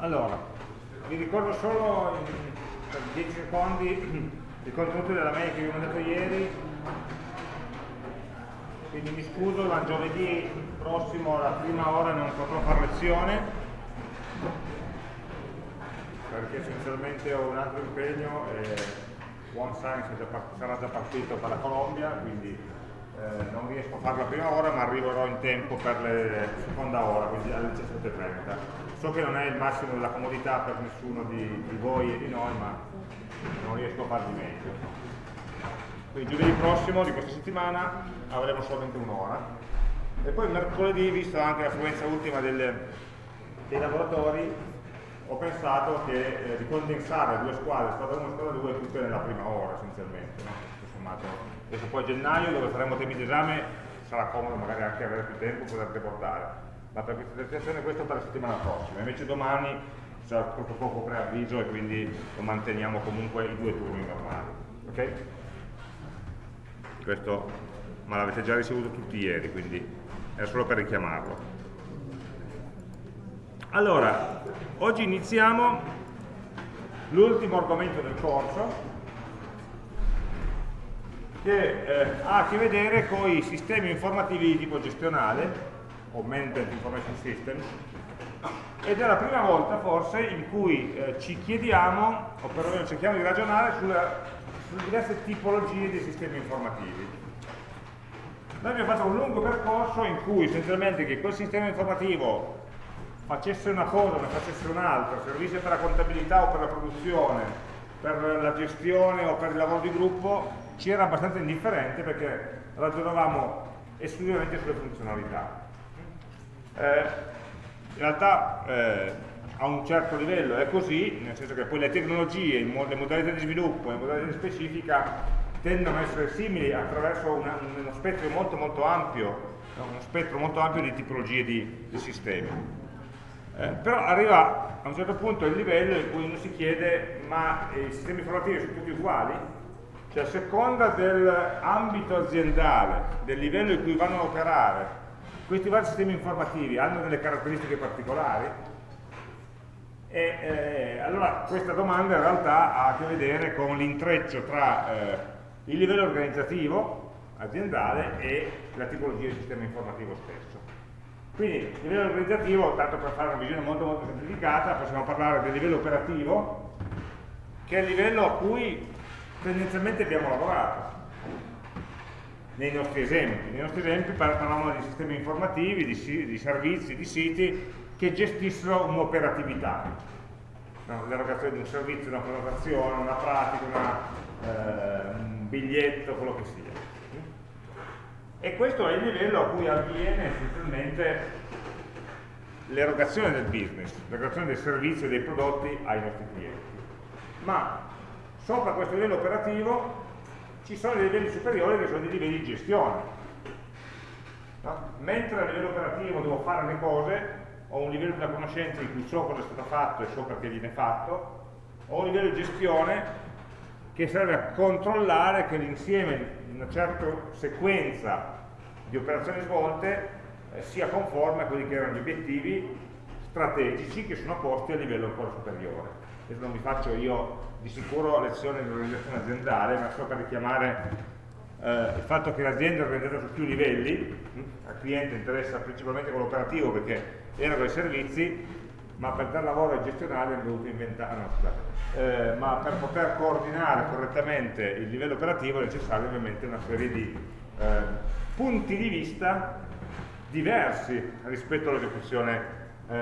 Allora, vi ricordo solo in, per 10 secondi il contenuto della mail che vi ho mandato ieri, quindi mi scuso, ma giovedì prossimo alla prima ora non potrò fare lezione, perché essenzialmente ho un altro impegno e One Science sarà già partito per la Colombia, quindi eh, non riesco a farlo a prima ora ma arriverò in tempo per la seconda ora, quindi alle 17.30. So che non è il massimo della comodità per nessuno di, di voi e di noi, ma non riesco a farvi meglio. Quindi giovedì prossimo di questa settimana avremo solamente un'ora. E poi mercoledì, visto anche l'affluenza ultima del, dei lavoratori, ho pensato che, eh, di condensare due squadre, squadra 1 e squadra 2, tutte nella prima ora essenzialmente. No? adesso poi a gennaio dove faremo temi d'esame sarà comodo magari anche avere più tempo poter deportare per questa presentazione questo per la settimana prossima invece domani sarà troppo poco preavviso e quindi lo manteniamo comunque i due turni normali ok? questo ma l'avete già ricevuto tutti ieri quindi è solo per richiamarlo allora oggi iniziamo l'ultimo argomento del corso che eh, ha a che vedere con i sistemi informativi di tipo gestionale Management Information System ed è la prima volta forse in cui eh, ci chiediamo o perlomeno cerchiamo di ragionare sulla, sulle diverse tipologie di sistemi informativi noi abbiamo fatto un lungo percorso in cui essenzialmente che quel sistema informativo facesse una cosa o ne facesse un'altra, servisse per la contabilità o per la produzione, per la gestione o per il lavoro di gruppo, ci era abbastanza indifferente perché ragionavamo esclusivamente sulle funzionalità. Eh, in realtà eh, a un certo livello è così, nel senso che poi le tecnologie, le modalità di sviluppo, le modalità di specifica tendono a essere simili attraverso una, uno spettro molto molto ampio, uno spettro molto ampio di tipologie di, di sistemi. Eh, però arriva a un certo punto il livello in cui uno si chiede ma i sistemi informativi sono tutti uguali? Cioè a seconda dell'ambito aziendale, del livello in cui vanno a operare, questi vari sistemi informativi hanno delle caratteristiche particolari? E eh, allora questa domanda in realtà ha a che vedere con l'intreccio tra eh, il livello organizzativo aziendale e la tipologia di sistema informativo stesso. Quindi il livello organizzativo, tanto per fare una visione molto molto semplificata, possiamo parlare del livello operativo, che è il livello a cui tendenzialmente abbiamo lavorato nei nostri esempi. Nei nostri esempi parlavamo di sistemi informativi, di, di servizi, di siti che gestissero un'operatività, no? l'erogazione di un servizio, una prenotazione, una pratica, una, eh, un biglietto, quello che sia. E questo è il livello a cui avviene essenzialmente l'erogazione del business, l'erogazione del servizio e dei prodotti ai nostri clienti. Ma Sopra questo livello operativo ci sono dei livelli superiori che sono dei livelli di gestione. No? Mentre a livello operativo devo fare le cose, ho un livello di conoscenza in cui so cosa è stato fatto e so perché viene fatto, ho un livello di gestione che serve a controllare che l'insieme di una certa sequenza di operazioni svolte eh, sia conforme a quelli che erano gli obiettivi strategici che sono posti a livello ancora superiore. Questo non vi faccio io di sicuro lezione di organizzazione aziendale, ma solo per richiamare eh, il fatto che l'azienda è organizzata su più livelli, hm? al cliente interessa principalmente quello operativo perché eroga i servizi, ma per dare lavoro ai gestionali hanno dovuto inventare, no, scusate, eh, ma per poter coordinare correttamente il livello operativo è necessario ovviamente una serie di eh, punti di vista diversi rispetto all'esecuzione eh,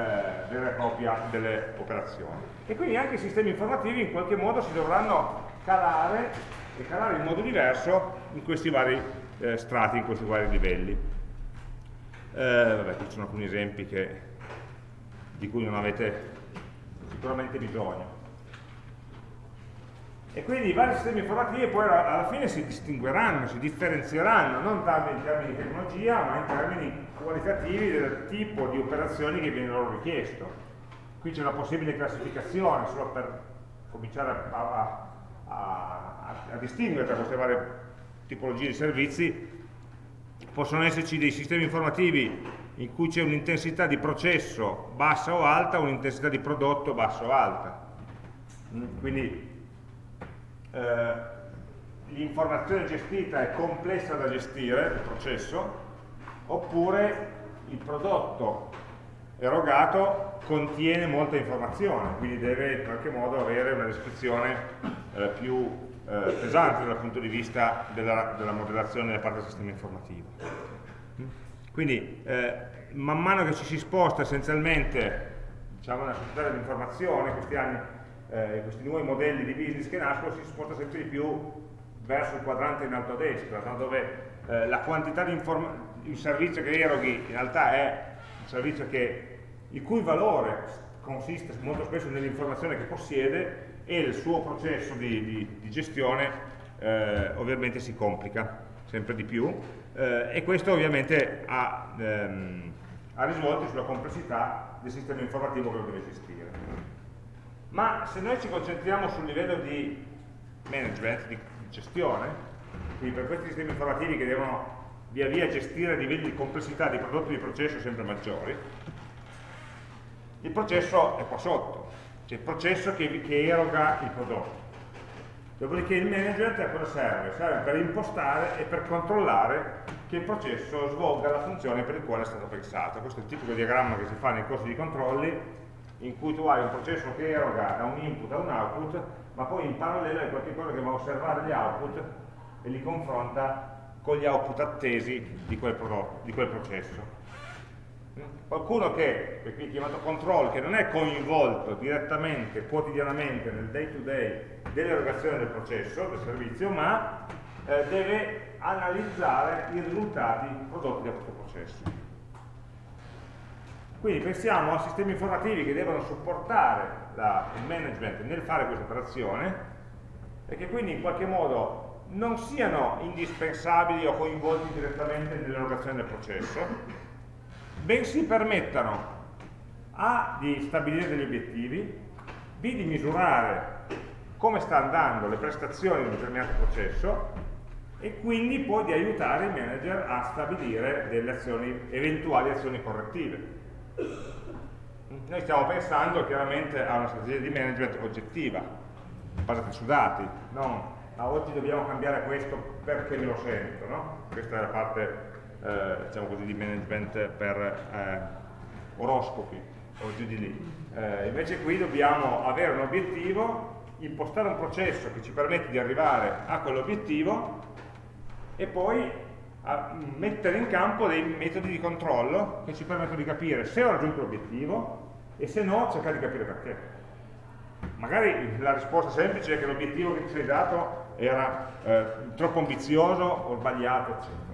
vera e propria delle operazioni. E quindi anche i sistemi informativi in qualche modo si dovranno calare e calare in modo diverso in questi vari eh, strati, in questi vari livelli. Eh, vabbè, qui ci sono alcuni esempi che, di cui non avete sicuramente bisogno. E quindi i vari sistemi informativi poi alla fine si distingueranno, si differenzieranno, non tanto in termini di tecnologia, ma in termini qualitativi del tipo di operazioni che viene loro richiesto. Qui c'è una possibile classificazione, solo per cominciare a, a, a, distinguere tra queste varie tipologie di servizi. Possono esserci dei sistemi informativi in cui c'è un'intensità di processo bassa o alta, un'intensità di prodotto bassa o alta. Mm, quindi eh, l'informazione gestita è complessa da gestire, il processo, oppure il prodotto erogato contiene molta informazione, quindi deve in qualche modo avere una descrizione eh, più eh, pesante dal punto di vista della, della modellazione da parte del sistema informativo. Quindi eh, man mano che ci si sposta essenzialmente diciamo, nella società dell'informazione, questi eh, questi nuovi modelli di business che nascono, si sposta sempre di più verso il quadrante in alto a destra, no? dove eh, la quantità di informazione, il servizio che eroghi in realtà è un servizio che, il cui valore consiste molto spesso nell'informazione che possiede e il suo processo di, di, di gestione eh, ovviamente si complica sempre di più eh, e questo ovviamente ha, ehm, ha risvolti sulla complessità del sistema informativo che lo deve gestire. Ma se noi ci concentriamo sul livello di management, di gestione, quindi per questi sistemi informativi che devono via via gestire livelli di complessità di prodotto di processo sempre maggiori, il processo è qua sotto, cioè il processo che, che eroga il prodotto. Dopodiché il management a cosa serve? Serve per impostare e per controllare che il processo svolga la funzione per il quale è stato pensato. Questo è il tipico diagramma che si fa nei corsi di controlli, in cui tu hai un processo che eroga da un input a un output, ma poi in parallelo hai qualcosa che va a osservare gli output e li confronta con gli output attesi di quel, prodotto, di quel processo. Qualcuno che, che qui chiamato control, che non è coinvolto direttamente, quotidianamente nel day to day dell'erogazione del processo, del servizio, ma eh, deve analizzare i risultati prodotti da questo processo. Quindi pensiamo a sistemi informativi che devono supportare la, il management nel fare questa operazione e che quindi in qualche modo non siano indispensabili o coinvolti direttamente nell'erogazione del processo, bensì permettano A di stabilire degli obiettivi, B di misurare come sta andando le prestazioni di un determinato processo e quindi poi di aiutare il manager a stabilire delle azioni, eventuali azioni correttive. Noi stiamo pensando chiaramente a una strategia di management oggettiva, basata su dati, non a oggi dobbiamo cambiare questo perché me lo sento, no? Questa è la parte eh, diciamo così, di management per eh, oroscopi o giù di lì. Eh, invece qui dobbiamo avere un obiettivo, impostare un processo che ci permette di arrivare a quell'obiettivo e poi mettere in campo dei metodi di controllo che ci permettono di capire se ho raggiunto l'obiettivo e se no cercare di capire perché. Magari la risposta semplice è che l'obiettivo che ti sei dato era eh, troppo ambizioso o sbagliato, eccetera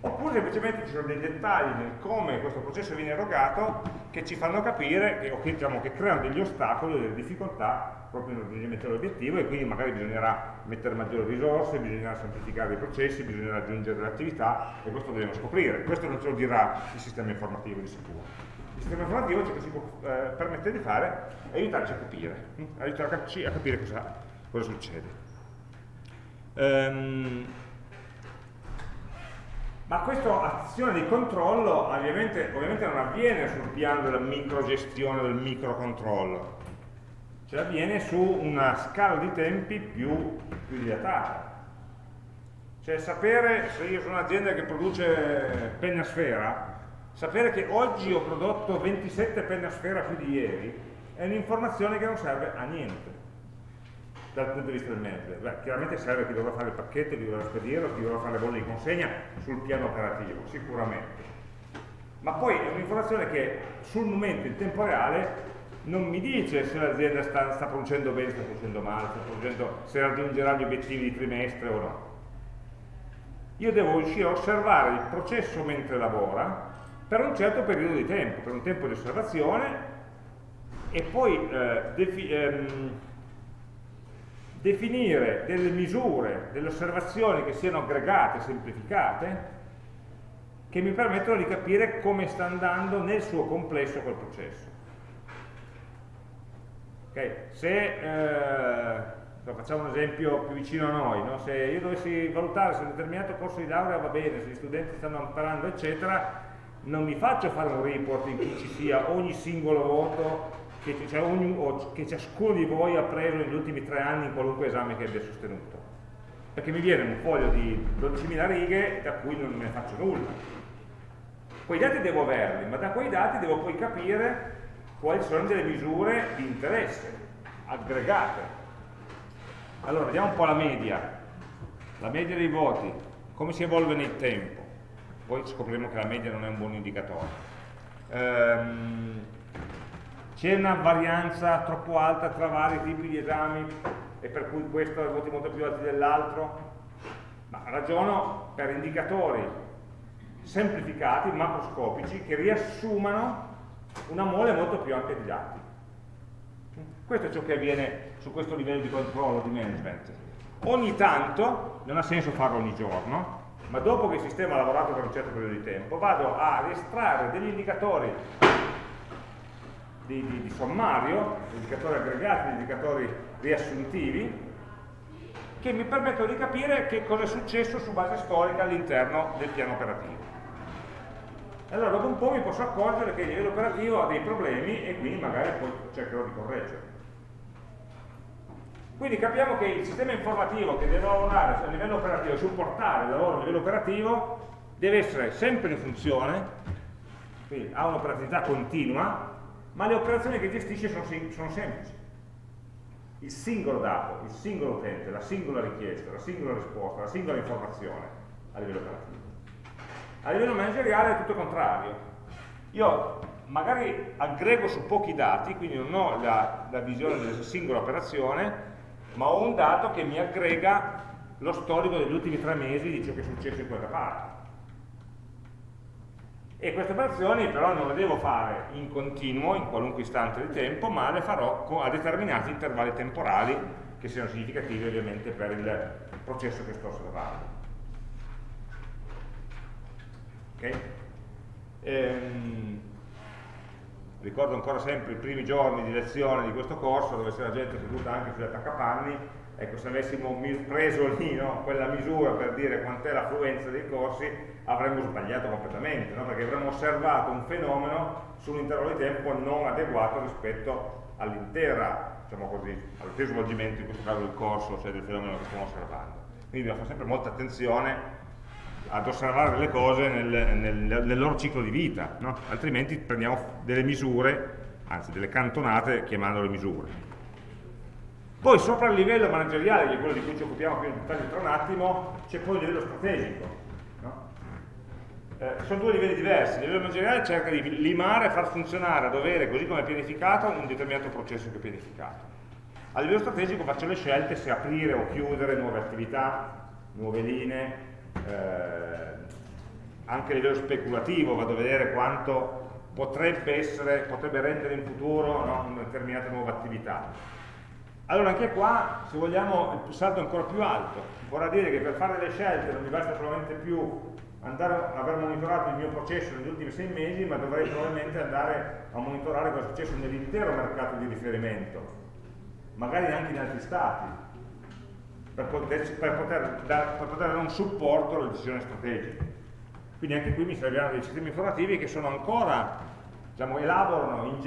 oppure semplicemente ci sono dei dettagli nel come questo processo viene erogato che ci fanno capire che, o che, diciamo, che creano degli ostacoli, delle difficoltà proprio nel raggiungimento dell'obiettivo e quindi magari bisognerà mettere maggiori risorse, bisognerà semplificare i processi, bisognerà aggiungere delle attività e questo dobbiamo scoprire. Questo non ce lo dirà il sistema informativo di sicuro. Il sistema informativo ciò che si può eh, permettere di fare è aiutarci a capire, hm? aiutarci a capire cosa, cosa succede. Um, ma questa azione di controllo ovviamente, ovviamente, non avviene sul piano della microgestione, del microcontrollo, cioè avviene su una scala di tempi più, più dilatata. Cioè sapere, se io sono un'azienda che produce penna sfera, sapere che oggi ho prodotto 27 penne a sfera più di ieri, è un'informazione che non serve a niente dal punto di vista del manager? Beh, chiaramente serve chi dovrà fare il pacchetto, chi dovrà spedirlo, chi dovrà fare le bolle di consegna sul piano operativo, sicuramente. Ma poi è un'informazione che sul momento, in tempo reale, non mi dice se l'azienda sta, sta, producendo bene, sta producendo male, sta producendo, se raggiungerà gli obiettivi di trimestre o no. Io devo riuscire a osservare il processo mentre lavora per un certo periodo di tempo, per un tempo di osservazione e poi eh, ehm, definire delle misure, delle osservazioni che siano aggregate, semplificate, che mi permettono di capire come sta andando nel suo complesso quel processo. Okay. Se, eh, facciamo un esempio più vicino a noi, no? se io dovessi valutare se un determinato corso di laurea va bene, se gli studenti stanno imparando, eccetera, non mi faccio fare un report in cui ci sia ogni singolo voto che, cioè ogni, che ciascuno di voi ha preso negli ultimi tre anni in qualunque esame che abbia sostenuto. Perché mi viene un foglio di 12.000 righe da cui non ne faccio nulla. Quei dati devo averli, ma da quei dati devo poi capire quali sono delle misure di interesse aggregate. Allora, vediamo un po' la media. La media dei voti, come si evolve nel tempo. Poi scopriremo che la media non è un buon indicatore. Ehm, c'è una varianza troppo alta tra vari tipi di esami e per cui questo ha voti molto più alti dell'altro? Ma ragiono per indicatori semplificati, macroscopici, che riassumano una mole molto più ampia di dati. Questo è ciò che avviene su questo livello di controllo, di management. Ogni tanto, non ha senso farlo ogni giorno, ma dopo che il sistema ha lavorato per un certo periodo di tempo, vado a estrarre degli indicatori di, di, di sommario, indicatori aggregati, indicatori riassuntivi, che mi permettono di capire che cosa è successo su base storica all'interno del piano operativo. Allora dopo un po' mi posso accorgere che il livello operativo ha dei problemi e quindi magari poi cercherò di correggerli. Quindi capiamo che il sistema informativo che deve lavorare a livello operativo, supportare il lavoro a livello operativo, deve essere sempre in funzione, quindi ha un'operatività continua, ma le operazioni che gestisce sono, sono semplici. Il singolo dato, il singolo utente, la singola richiesta, la singola risposta, la singola informazione a livello operativo. A livello manageriale è tutto il contrario. Io magari aggrego su pochi dati, quindi non ho la, la visione della singola operazione, ma ho un dato che mi aggrega lo storico degli ultimi tre mesi di ciò che è successo in quella parte e queste operazioni però non le devo fare in continuo, in qualunque istante di tempo, ma le farò a determinati intervalli temporali che siano significativi ovviamente per il processo che sto osservando. Okay? Ehm, ricordo ancora sempre i primi giorni di lezione di questo corso dove c'era gente seduta anche sugli attaccapanni ecco se avessimo preso lì no, quella misura per dire quant'è l'affluenza dei corsi avremmo sbagliato completamente no? perché avremmo osservato un fenomeno su un intervallo di tempo non adeguato rispetto all'intera diciamo così, all'intero svolgimento in questo caso del corso cioè del fenomeno che stiamo osservando quindi dobbiamo fare sempre molta attenzione ad osservare le cose nel, nel, nel loro ciclo di vita no? altrimenti prendiamo delle misure anzi delle cantonate chiamandole misure poi sopra il livello manageriale, che è quello di cui ci occupiamo più in dettaglio tra un attimo, c'è poi il livello strategico. Eh, sono due livelli diversi. Il livello manageriale cerca di limare e far funzionare a dovere, così come è pianificato, un determinato processo che è pianificato. A livello strategico faccio le scelte se aprire o chiudere nuove attività, nuove linee, eh, anche a livello speculativo vado a vedere quanto potrebbe, essere, potrebbe rendere in futuro no, una determinata nuova attività allora anche qua, se vogliamo, il salto è ancora più alto. Vorrà dire che per fare delle scelte non mi basta solamente più andare aver monitorato il mio processo negli ultimi sei mesi, ma dovrei probabilmente andare a monitorare cosa è successo nell'intero mercato di riferimento, magari anche in altri stati, per poter, per poter, dar, per poter dare un supporto alle decisioni strategiche. Quindi anche qui mi serviranno dei sistemi informativi che sono ancora, diciamo, elaborano,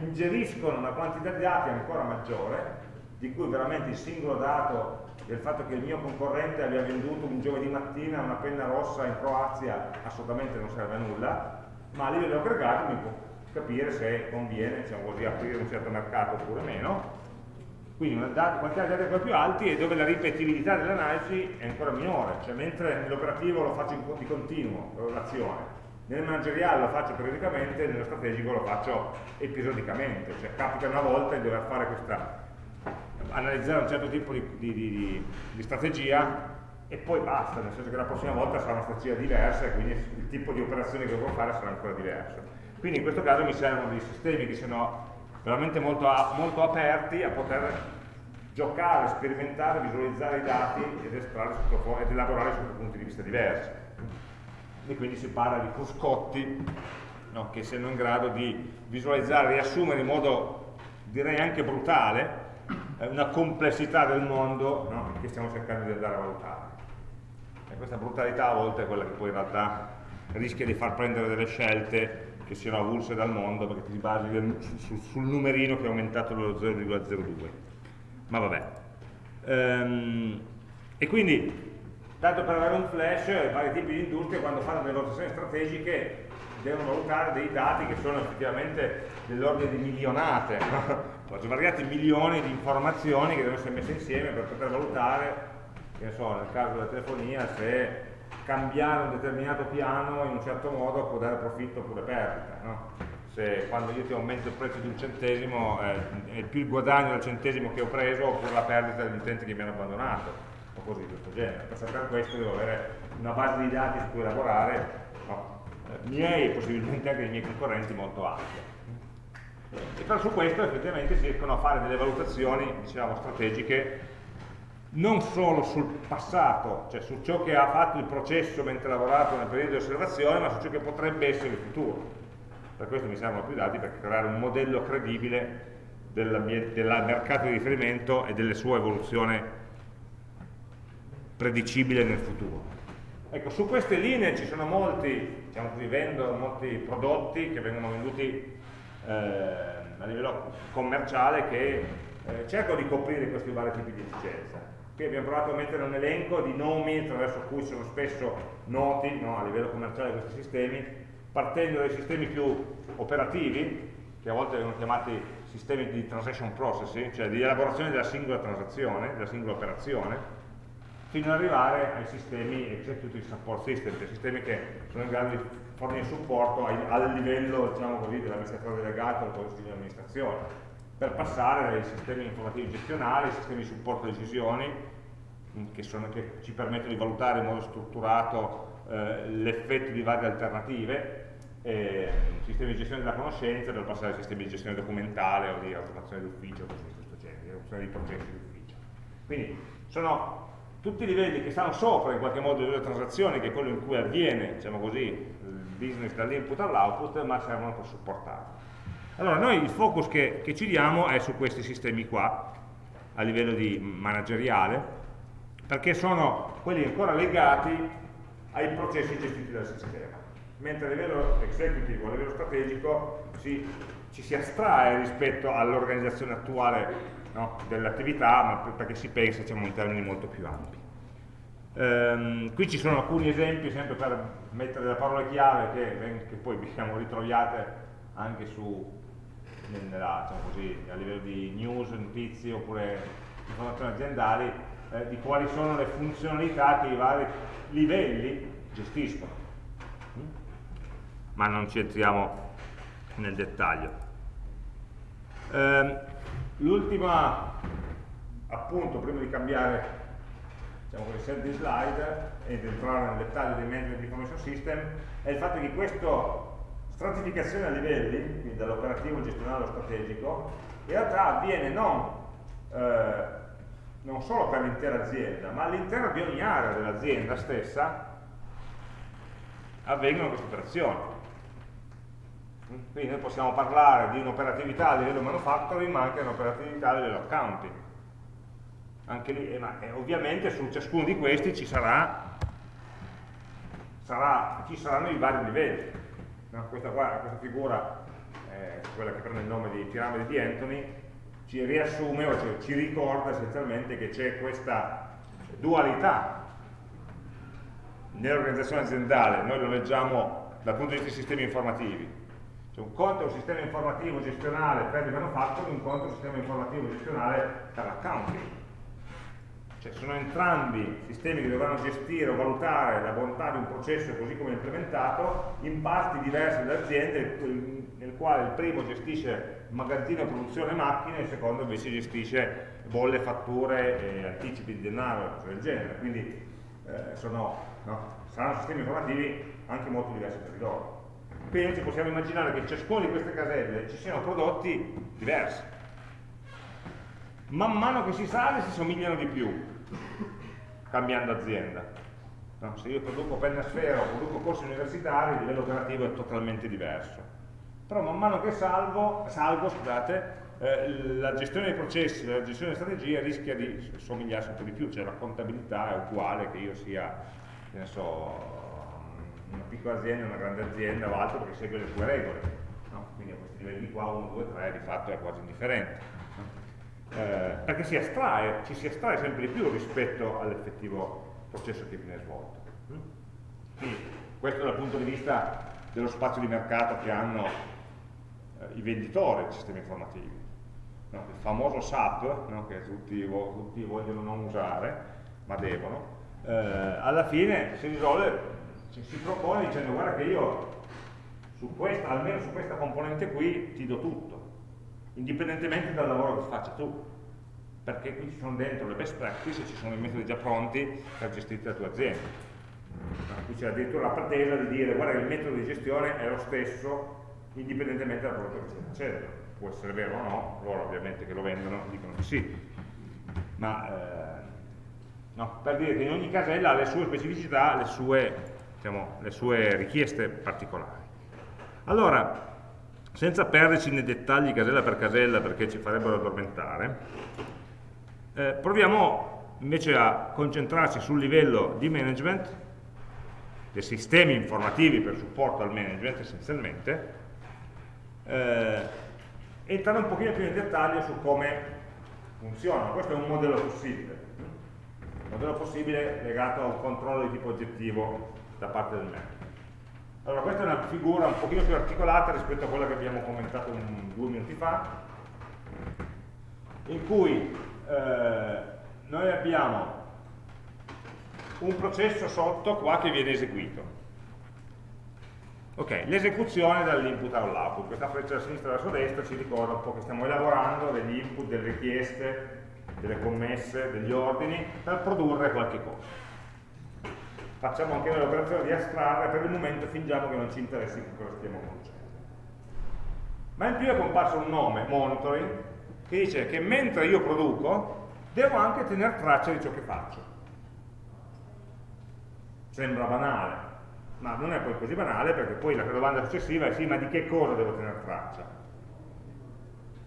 ingeriscono una quantità di dati ancora maggiore di cui veramente il singolo dato del fatto che il mio concorrente abbia venduto un giovedì mattina una penna rossa in Croazia assolutamente non serve a nulla, ma a livello aggregato mi può capire se conviene diciamo così, aprire un certo mercato oppure meno. Quindi una quantità di dati ancora più alti e dove la ripetibilità dell'analisi è ancora minore, cioè mentre nell'operativo lo faccio di continuo, l'azione, nel manageriale lo faccio periodicamente, nello strategico lo faccio episodicamente, cioè capita una volta di dover fare questa analizzare un certo tipo di, di, di, di, strategia e poi basta, nel senso che la prossima volta sarà una strategia diversa e quindi il tipo di operazione che dovrò fare sarà ancora diverso. Quindi in questo caso mi servono dei sistemi che siano veramente molto, molto aperti a poter giocare, sperimentare, visualizzare i dati ed, sotto, ed elaborare sotto punti di vista diversi. E quindi si parla di cruscotti no, che siano in grado di visualizzare, riassumere in modo direi anche brutale una complessità del mondo no? che stiamo cercando di andare a valutare. E questa brutalità a volte è quella che poi in realtà rischia di far prendere delle scelte che siano avulse dal mondo perché ti basi sul, numerino che è aumentato dello 0,02 ma vabbè ehm, e quindi tanto per avere un flash i vari tipi di industrie quando fanno delle valutazioni strategiche devono valutare dei dati che sono effettivamente dell'ordine di milionate? Svariati milioni di informazioni che devono essere messe insieme per poter valutare che so, nel caso della telefonia se cambiare un determinato piano in un certo modo può dare profitto oppure perdita. No? Se quando io ti aumento il prezzo di un centesimo eh, è più il guadagno del centesimo che ho preso oppure la perdita degli utenti che mi hanno abbandonato o così di questo genere. Per sapere questo devo avere una base di dati su cui lavorare, no? eh, miei e possibilmente anche dei miei concorrenti molto ampia. E però su questo effettivamente si riescono a fare delle valutazioni, diciamo, strategiche non solo sul passato, cioè su ciò che ha fatto il processo mentre ha lavorato nel periodo di osservazione, ma su ciò che potrebbe essere il futuro. Per questo mi servono più dati per creare un modello credibile del mercato di riferimento e delle sue evoluzioni predicibile nel futuro. Ecco, su queste linee ci sono molti, diciamo così, vendono molti prodotti che vengono venduti a livello commerciale che eh, cercano di coprire questi vari tipi di efficienza. Qui abbiamo provato a mettere un elenco di nomi attraverso cui sono spesso noti no, a livello commerciale questi sistemi, partendo dai sistemi più operativi, che a volte vengono chiamati sistemi di transaction processing, cioè di elaborazione della singola transazione, della singola operazione, fino ad arrivare ai sistemi executive support system, cioè sistemi che sono in grado di fornire supporto ai, al livello diciamo dell'amministratore delegato del consiglio di amministrazione per passare dai sistemi informativi gestionali ai sistemi di supporto a decisioni che, sono, che, ci permettono di valutare in modo strutturato eh, l'effetto di varie alternative eh, sistemi di gestione della conoscenza per passare ai sistemi di gestione documentale o di automazione d'ufficio cose di questo genere, di automazione processi d'ufficio. Quindi sono tutti i livelli che stanno sopra in qualche modo delle transazioni che è quello in cui avviene diciamo così, business dall'input all'output ma servono per supportarlo allora noi il focus che, che ci diamo è su questi sistemi qua, a livello di manageriale, perché sono quelli ancora legati ai processi gestiti dal sistema, mentre a livello executive o a livello strategico si, ci si astrae rispetto all'organizzazione attuale no, dell'attività, ma perché si pensa diciamo, in termini molto più ampi. Um, qui ci sono alcuni esempi, sempre per mettere le parole chiave che, che poi diciamo, ritroviate anche su, nella, diciamo così, a livello di news, notizie oppure informazioni aziendali eh, di quali sono le funzionalità che i vari livelli gestiscono. Mm? Ma non ci entriamo nel dettaglio. Eh, L'ultima appunto, prima di cambiare diciamo così, set di slide ed entrare nel dettaglio dei management information system, è il fatto che questo stratificazione a livelli, quindi dall'operativo gestionale allo strategico, in realtà avviene non, eh, non solo per l'intera azienda, ma all'interno di ogni area dell'azienda stessa avvengono queste operazioni. Quindi noi possiamo parlare di un'operatività a livello manufacturing, ma anche un'operatività a livello accounting. Lì, eh, ma, eh, ovviamente su ciascuno di questi ci, sarà, sarà, ci saranno i vari livelli No? Questa, qua, questa, figura, eh, quella che prende il nome di piramide di Anthony, ci riassume o cioè, ci ricorda essenzialmente che c'è questa dualità nell'organizzazione aziendale, noi lo leggiamo dal punto di vista dei sistemi informativi. Cioè un conto è un sistema informativo gestionale per il manufacturing, un conto è un sistema informativo gestionale per l'accounting cioè sono entrambi sistemi che dovranno gestire o valutare la bontà di un processo così come implementato in parti diverse dell'azienda nel quale il primo gestisce magazzino, produzione macchine e il secondo invece gestisce bolle, fatture, e anticipi di denaro cose del genere quindi eh, sono, no? saranno sistemi informativi anche molto diversi tra di loro quindi ci possiamo immaginare che in ciascuna di queste caselle ci siano prodotti diversi man mano che si sale si somigliano di più cambiando azienda. No? Se io produco penna sfera o produco corsi universitari, il livello operativo è totalmente diverso. Però man mano che salvo, salgo, scusate, eh, la gestione dei processi, la gestione delle strategie rischia di somigliare sempre di più, cioè la contabilità è uguale che io sia, che so, una piccola azienda, una grande azienda o altro perché segue le tue regole. No? Quindi a questi livelli qua, 1, 2, 3, di fatto è quasi indifferente. Eh, perché si astrae, ci si astrae sempre di più rispetto all'effettivo processo che viene svolto. Quindi questo dal punto di vista dello spazio di mercato che hanno eh, i venditori di sistemi informativi. No? Il famoso SAP, no? che tutti, tutti, vogliono non usare, ma devono, eh, alla fine si risolve, ci si propone dicendo guarda che io su questa, almeno su questa componente qui ti do tutto, indipendentemente dal lavoro che faccia tu, perché qui ci sono dentro le best practice ci sono i metodi già pronti per gestire la tua azienda. Qui c'è addirittura la pretesa di dire guarda il metodo di gestione è lo stesso indipendentemente dal prodotto che stai facendo. Può essere vero o no, loro ovviamente che lo vendono dicono di sì. Ma eh, no, per dire che in ogni casella ha le sue specificità, le sue, diciamo, le sue richieste particolari. Allora, senza perderci nei dettagli casella per casella perché ci farebbero addormentare, eh, proviamo invece a concentrarci sul livello di management, dei sistemi informativi per supporto al management essenzialmente, eh, entrare un pochino più in dettaglio su come funziona. Questo è un modello possibile, un modello possibile legato a un controllo di tipo oggettivo da parte del manager. Allora, questa è una figura un pochino più articolata rispetto a quella che abbiamo commentato un, due minuti fa, in cui eh, noi abbiamo un processo sotto qua che viene eseguito. Ok, l'esecuzione dall'input all'output, questa freccia da sinistra verso destra ci ricorda un po' che stiamo elaborando degli input, delle richieste, delle commesse, degli ordini per produrre qualche cosa facciamo anche noi l'operazione di astrarre, per il momento fingiamo che non ci interessi che cosa stiamo producendo. Ma in più è comparso un nome, monitoring, che dice che mentre io produco, devo anche tenere traccia di ciò che faccio. Sembra banale, ma non è poi così banale perché poi la domanda successiva è sì, ma di che cosa devo tenere traccia?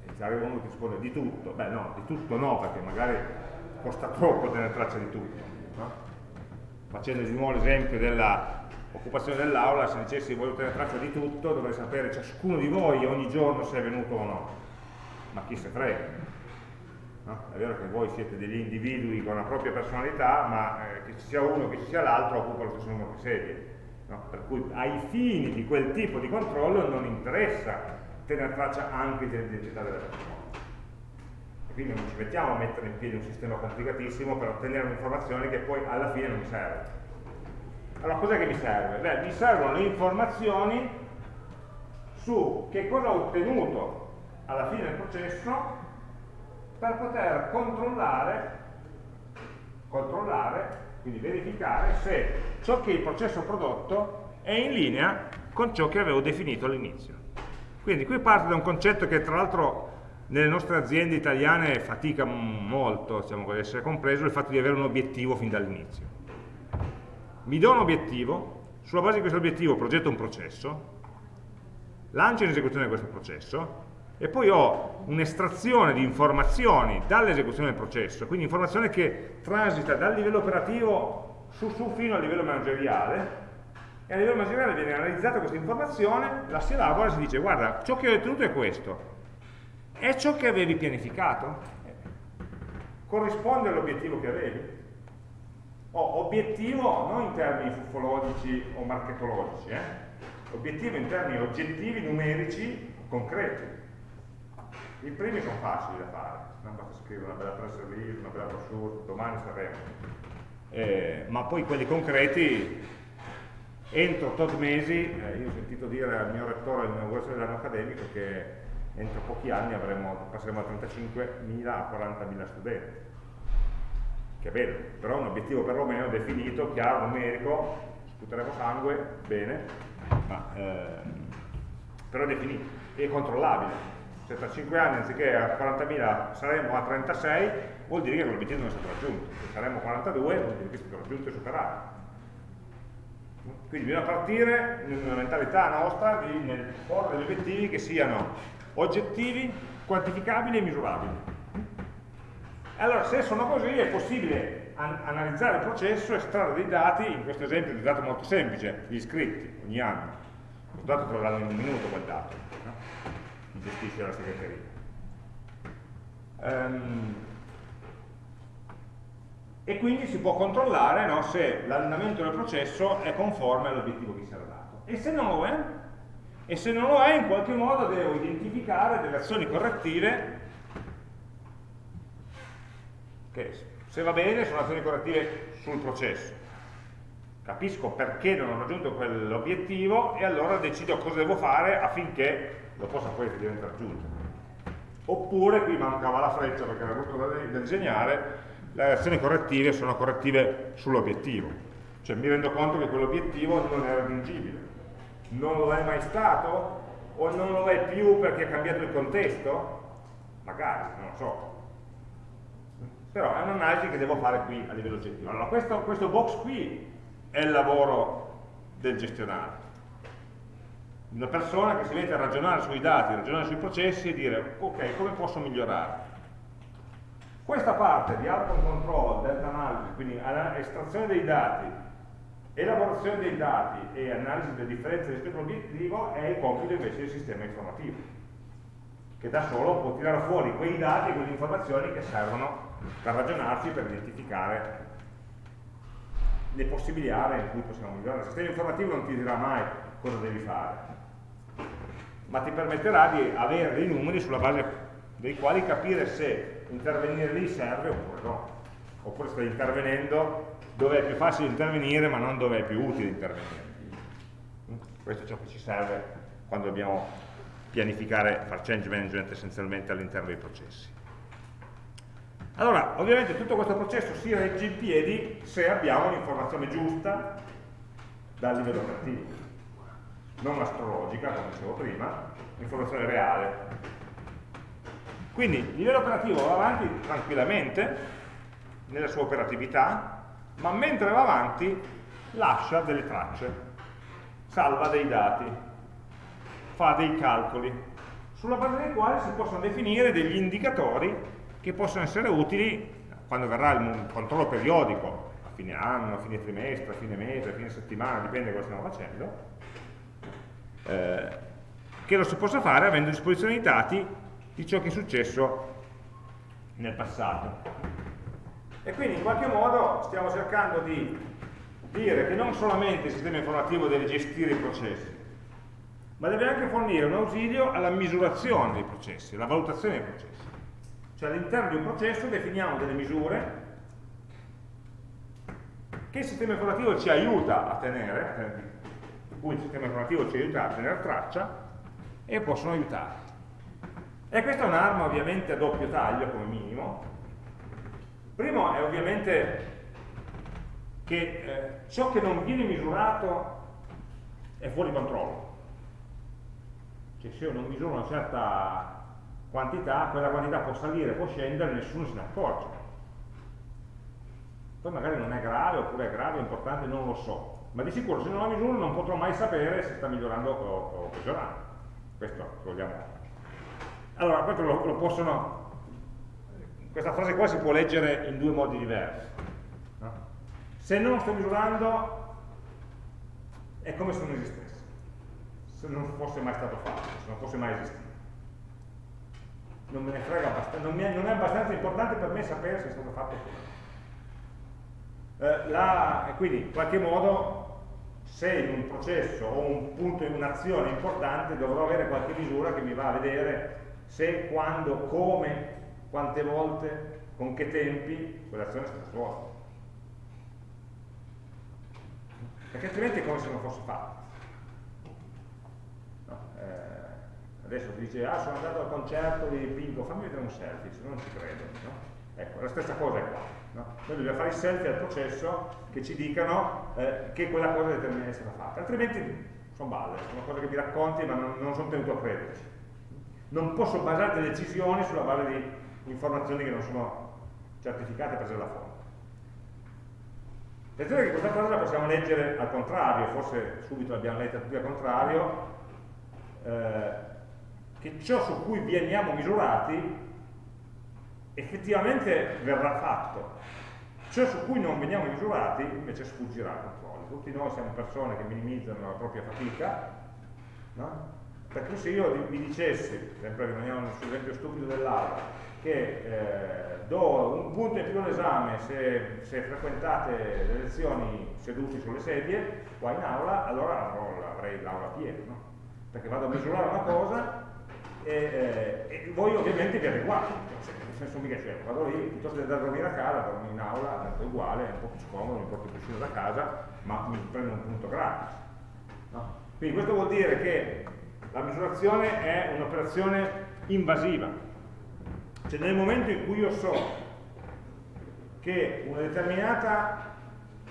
E se arriva uno che risponde di tutto, beh no, di tutto no, perché magari costa troppo tenere traccia di tutto. Facendo di nuovo l'esempio dell'occupazione dell'aula, se dicessi voglio tenere traccia di tutto, dovrei sapere ciascuno di voi ogni giorno se è venuto o no. Ma chi se frega? No? È vero che voi siete degli individui con la propria personalità, ma eh, che ci sia uno che ci sia l'altro occupa lo stesso numero di sedie. No? Per cui ai fini di quel tipo di controllo non interessa tenere traccia anche dell'identità della persona. Quindi non ci mettiamo a mettere in piedi un sistema complicatissimo per ottenere un'informazione che poi alla fine non mi serve. Allora cos'è che mi serve? Beh, mi servono le informazioni su che cosa ho ottenuto alla fine del processo per poter controllare, controllare, quindi verificare se ciò che il processo ha prodotto è in linea con ciò che avevo definito all'inizio. Quindi qui parte da un concetto che tra l'altro nelle nostre aziende italiane fatica molto diciamo, ad essere compreso il fatto di avere un obiettivo fin dall'inizio. Mi do un obiettivo, sulla base di questo obiettivo progetto un processo, lancio in esecuzione questo processo e poi ho un'estrazione di informazioni dall'esecuzione del processo, quindi informazione che transita dal livello operativo su, su fino al livello manageriale e a livello manageriale viene analizzata questa informazione, la si elabora e si dice guarda ciò che ho ottenuto è questo, è ciò che avevi pianificato? Corrisponde all'obiettivo che avevi? Oh, obiettivo non in termini fufologici o marketologici, eh? obiettivo in termini oggettivi, numerici, concreti. I primi sono facili da fare, non basta scrivere una bella press release, una bella brochure, domani saremo. Eh, ma poi quelli concreti, entro tot mesi, eh, io ho sentito dire al mio rettore all'inaugurazione dell'anno accademico che entro pochi anni avremo, passeremo da 35.000 a 40.000 studenti. Che è bello, però un obiettivo perlomeno definito, chiaro, numerico sputeremo sangue, bene ma ehm, però definito e controllabile. Se tra 5 anni anziché a 40.000 saremo a 36 vuol dire che l'obiettivo non è stato raggiunto. Se saremo a 42 vuol dire che è stato raggiunto e superato. Quindi bisogna partire nella mentalità nostra di, porre degli obiettivi che siano oggettivi, quantificabili e misurabili. Allora, se sono così, è possibile an analizzare il processo, estrarre dei dati, in questo esempio di dato molto semplice, gli iscritti ogni anno. Il dato te lo danno in un minuto quel dato, no? gestisce la segreteria. Um, e quindi si può controllare no, se l'andamento del processo è conforme all'obiettivo che si era dato. E se lo è, e se non lo è in qualche modo devo identificare delle azioni correttive che se va bene sono azioni correttive sul processo. Capisco perché non ho raggiunto quell'obiettivo e allora decido cosa devo fare affinché lo possa poi effettivamente raggiungere oppure qui mancava la freccia perché era brutto da disegnare le azioni correttive sono correttive sull'obiettivo. Cioè mi rendo conto che quell'obiettivo non è raggiungibile non lo è mai stato o non lo è più perché è cambiato il contesto? Magari, non lo so. Però è un'analisi che devo fare qui a livello oggettivo. Allora, questo, questo box qui è il lavoro del gestionale. Una persona che si mette a ragionare sui dati, ragionare sui processi e dire, ok, come posso migliorare? Questa parte di outcome control, delta analysis, quindi estrazione dei dati, Elaborazione dei dati e analisi delle differenze rispetto all'obiettivo è il compito invece del sistema informativo, che da solo può tirare fuori quei dati e quelle informazioni che servono per ragionarci, per identificare le possibili aree in cui possiamo migliorare. Il sistema informativo non ti dirà mai cosa devi fare, ma ti permetterà di avere dei numeri sulla base dei quali capire se intervenire lì serve oppure no, oppure stai intervenendo dove è più facile intervenire ma non dove è più utile intervenire. Questo è ciò che ci serve quando dobbiamo pianificare, fare change management essenzialmente all'interno dei processi. Allora, ovviamente tutto questo processo si regge in piedi se abbiamo l'informazione giusta dal livello operativo, non astrologica, come dicevo prima, l'informazione reale. Quindi il livello operativo va avanti tranquillamente nella sua operatività, ma mentre va avanti lascia delle tracce, salva dei dati, fa dei calcoli, sulla base dei quali si possono definire degli indicatori che possono essere utili quando verrà il controllo periodico, a fine anno, a fine trimestre, a fine mese, a fine settimana, dipende da cosa stiamo facendo, eh, che lo si possa fare avendo a disposizione i dati di ciò che è successo nel passato. E quindi in qualche modo stiamo cercando di dire che non solamente il sistema informativo deve gestire i processi, ma deve anche fornire un ausilio alla misurazione dei processi, alla valutazione dei processi. Cioè all'interno di un processo definiamo delle misure che il sistema informativo ci aiuta a tenere, di cui il sistema informativo ci aiuta a tenere traccia e possono aiutare. E questa è un'arma ovviamente a doppio taglio come minimo, Primo è ovviamente che eh, ciò che non viene misurato è fuori controllo. Cioè se io non misuro una certa quantità, quella quantità può salire, può scendere, nessuno se ne accorge. Poi magari non è grave, oppure è grave, è importante, non lo so. Ma di sicuro se non la misuro non potrò mai sapere se sta migliorando o, o peggiorando. Questo vogliamo. Allora, questo lo, lo possono questa frase qua si può leggere in due modi diversi. No? Se non sto misurando, è come se non esistesse, se non fosse mai stato fatto, se non fosse mai esistito. Non me ne frega abbastanza, non, è, non è abbastanza importante per me sapere se è stato fatto o no. Eh, quindi, in qualche modo, se in un processo o un punto in un'azione importante dovrò avere qualche misura che mi va a vedere se, quando, come quante volte, con che tempi quell'azione è stata svolta. Perché altrimenti è come se non fosse fatta. No, eh, adesso ti dice, ah sono andato al concerto di Pinco, fammi vedere un selfie, se no non ci credo. No? Ecco, la stessa cosa è qua. No? Noi dobbiamo fare i selfie al processo che ci dicano eh, che quella cosa determinata è stata fatta, altrimenti sono balle, sono cose che mi racconti ma non, non sono tenuto a crederci. Non posso basare delle decisioni sulla base di informazioni che non sono certificate prese dalla fonte. Attenzione che questa cosa la possiamo leggere al contrario, forse subito l'abbiamo letta tutti al contrario, eh, che ciò su cui veniamo misurati effettivamente verrà fatto. ciò su cui non veniamo misurati invece sfuggirà al controllo. Tutti noi siamo persone che minimizzano la propria fatica, no? perché se io vi dicessi, sempre rimaniamo sull'esempio stupido dell'aula, che eh, do un punto in più all'esame se, se, frequentate le lezioni seduti sulle sedie, qua in aula, allora avrei l'aula piena, no? perché vado a misurare una cosa e, eh, e voi ovviamente vi adeguate, cioè, nel senso mica c'è, vado lì, piuttosto che andare a dormire a casa, dormo in aula, è uguale, è un po' più scomodo, mi porto il cuscino da casa, ma mi prendo un punto gratis. No? Quindi questo vuol dire che la misurazione è un'operazione invasiva, cioè nel momento in cui io so che una determinata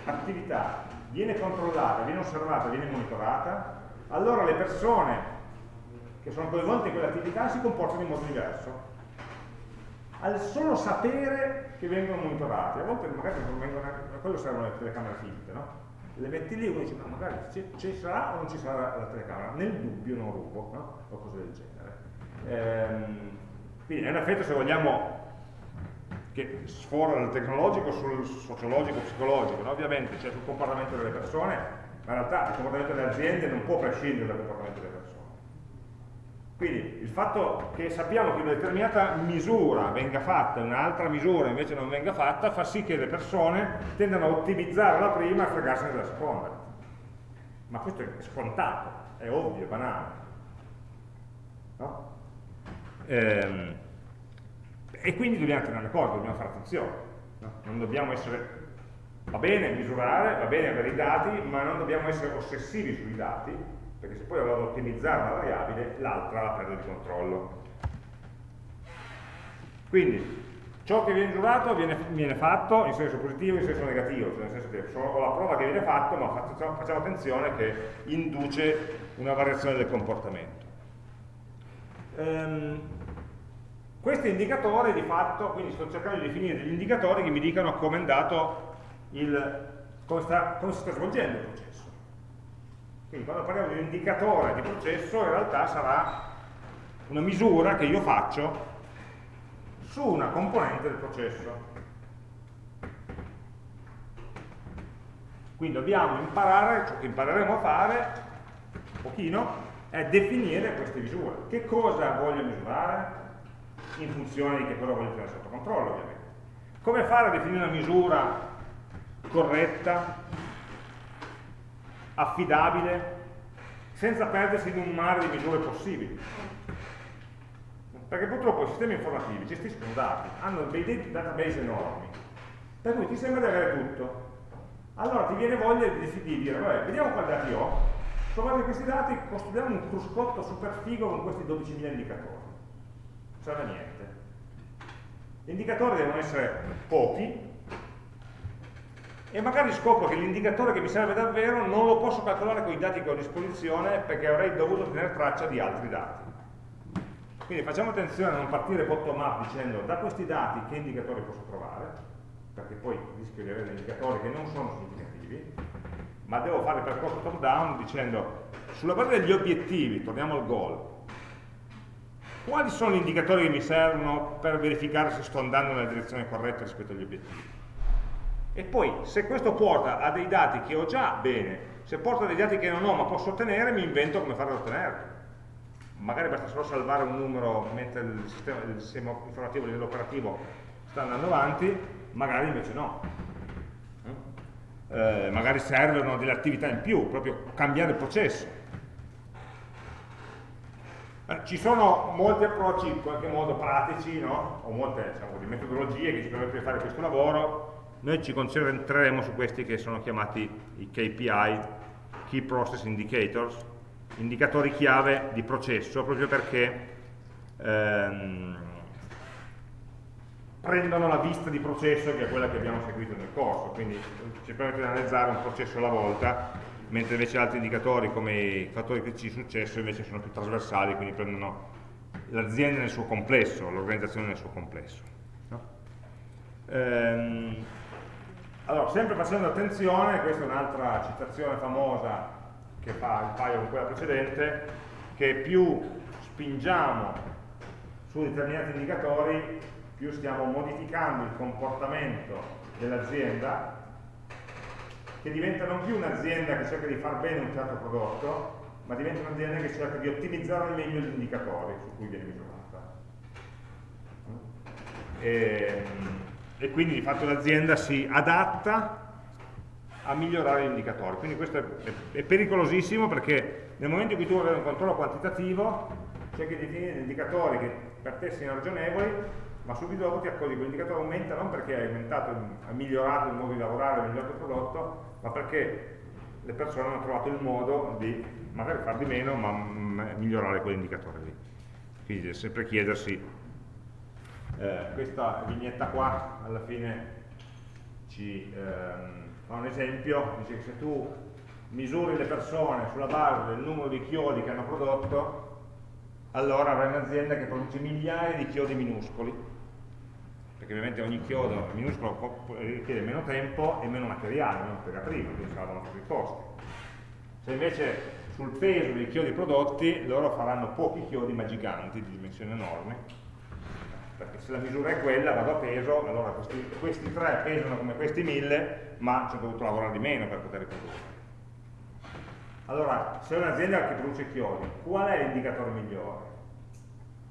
attività viene controllata, viene osservata, viene monitorata, allora le persone che sono coinvolte in quell'attività si comportano in modo diverso. Al solo sapere che vengono monitorati, a volte magari non vengono, a quello servono le telecamere finte, no? Le metti lì e uno dice, ma magari ci sarà o non ci sarà la telecamera? Nel dubbio non rubo, no? O cose del genere. Ehm, quindi è un effetto, se vogliamo, che sfora dal tecnologico sul sociologico, psicologico, no? ovviamente c'è sul comportamento delle persone, ma in realtà il comportamento delle aziende non può prescindere dal comportamento delle persone quindi il fatto che sappiamo che una determinata misura venga fatta e un'altra misura invece non venga fatta fa sì che le persone tendano a ottimizzare la prima e a fregarsene della seconda. Ma questo è scontato, è ovvio, è banale. No? Ehm, e quindi dobbiamo tenere conto, dobbiamo fare attenzione. No? Non dobbiamo essere... Va bene misurare, va bene avere i dati, ma non dobbiamo essere ossessivi sui dati perché se poi vado ad ottimizzare una variabile, l'altra la prendo di controllo. Quindi, ciò che viene giurato viene, viene, fatto in senso positivo in senso negativo, cioè nel senso che ho la prova che viene fatto, ma facciamo, facciamo attenzione che induce una variazione del comportamento. Ehm, questi indicatori di fatto, quindi sto cercando di definire degli indicatori che mi dicano come è andato il, come, sta, come si sta svolgendo il processo. Quindi quando parliamo di un indicatore di processo in realtà sarà una misura che io faccio su una componente del processo. Quindi dobbiamo imparare, ciò che impareremo a fare, un pochino, è definire queste misure. Che cosa voglio misurare? In funzione di che cosa voglio tenere sotto controllo, ovviamente. Come fare a definire una misura corretta, affidabile, senza perdersi in un mare di misure possibili. Perché purtroppo i sistemi informativi gestiscono dati, hanno dei database enormi, per cui ti sembra di avere tutto. Allora ti viene voglia di, di dire, vabbè, vediamo quali dati ho, su questi dati costruiamo un cruscotto super figo con questi 12.000 indicatori. Non serve niente. Gli indicatori devono essere pochi, e magari scopro che l'indicatore che mi serve davvero non lo posso calcolare con i dati che ho a disposizione perché avrei dovuto tenere traccia di altri dati. Quindi facciamo attenzione a non partire bottom up dicendo da questi dati che indicatori posso trovare, perché poi rischio di avere indicatori che non sono significativi, ma devo fare il percorso top down dicendo sulla base degli obiettivi, torniamo al goal, quali sono gli indicatori che mi servono per verificare se sto andando nella direzione corretta rispetto agli obiettivi? E poi, se questo porta a dei dati che ho già, bene. Se porta a dei dati che non ho ma posso ottenere, mi invento come farlo ottenerli. Magari basta solo salvare un numero mentre il sistema, il sistema informativo a livello operativo sta andando avanti, magari invece no. Eh, magari servono delle attività in più, proprio cambiare il processo. Eh, ci sono molti approcci in qualche modo pratici, no? o molte diciamo, metodologie che ci permettono di fare questo lavoro, noi ci concentreremo su questi che sono chiamati i KPI, Key Process Indicators, indicatori chiave di processo, proprio perché ehm, prendono la vista di processo che è quella che abbiamo seguito nel corso, quindi ci permette di analizzare un processo alla volta, mentre invece altri indicatori come i fattori critici di successo invece sono più trasversali, quindi prendono l'azienda nel suo complesso, l'organizzazione nel suo complesso. No? Ehm, allora, sempre facendo attenzione, questa è un'altra citazione famosa che fa il paio con quella precedente, che più spingiamo su determinati indicatori, più stiamo modificando il comportamento dell'azienda che diventa non più un'azienda che cerca di far bene un certo prodotto, ma diventa un'azienda che cerca di ottimizzare al meglio gli indicatori su cui viene misurata. E, e quindi di fatto l'azienda si adatta a migliorare gli indicatori. Quindi questo è, è, pericolosissimo perché nel momento in cui tu hai un controllo quantitativo cerchi di definire indicatori che per te siano ragionevoli, ma subito dopo ti accorgi che l'indicatore aumenta non perché hai aumentato, hai migliorato il modo di lavorare, hai migliorato il prodotto, ma perché le persone hanno trovato il modo di magari far di meno, ma mm, migliorare quell'indicatore lì. Quindi sempre chiedersi, eh, questa vignetta qua alla fine ci ehm, fa un esempio, dice che se tu misuri le persone sulla base del numero di chiodi che hanno prodotto, allora avrai un'azienda che produce migliaia di chiodi minuscoli, perché ovviamente ogni chiodo minuscolo richiede meno tempo e meno materiale, meno materia prima, quindi saranno più costi. Se invece sul peso dei chiodi prodotti loro faranno pochi chiodi ma giganti, di dimensioni enormi, perché se la misura è quella, vado a peso, allora questi, questi tre pesano come questi mille, ma ci ho dovuto lavorare di meno per poter riprodurre. Allora, se un'azienda che produce chiodi, qual è l'indicatore migliore?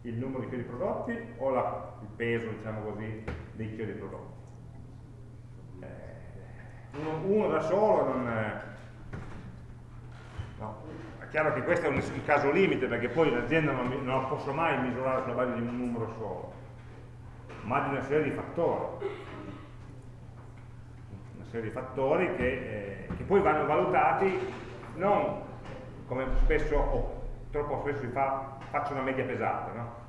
Il numero di chiodi prodotti o la, il peso, diciamo così, dei chiodi prodotti? Eh, uno, uno, da solo non... È, no. È chiaro che questo è un, un caso limite perché poi l'azienda non, non la posso mai misurare sulla base di un numero solo, ma di una serie di fattori una serie di fattori che, eh, che poi vanno valutati non come spesso troppo spesso si fa, faccio una media pesata, no?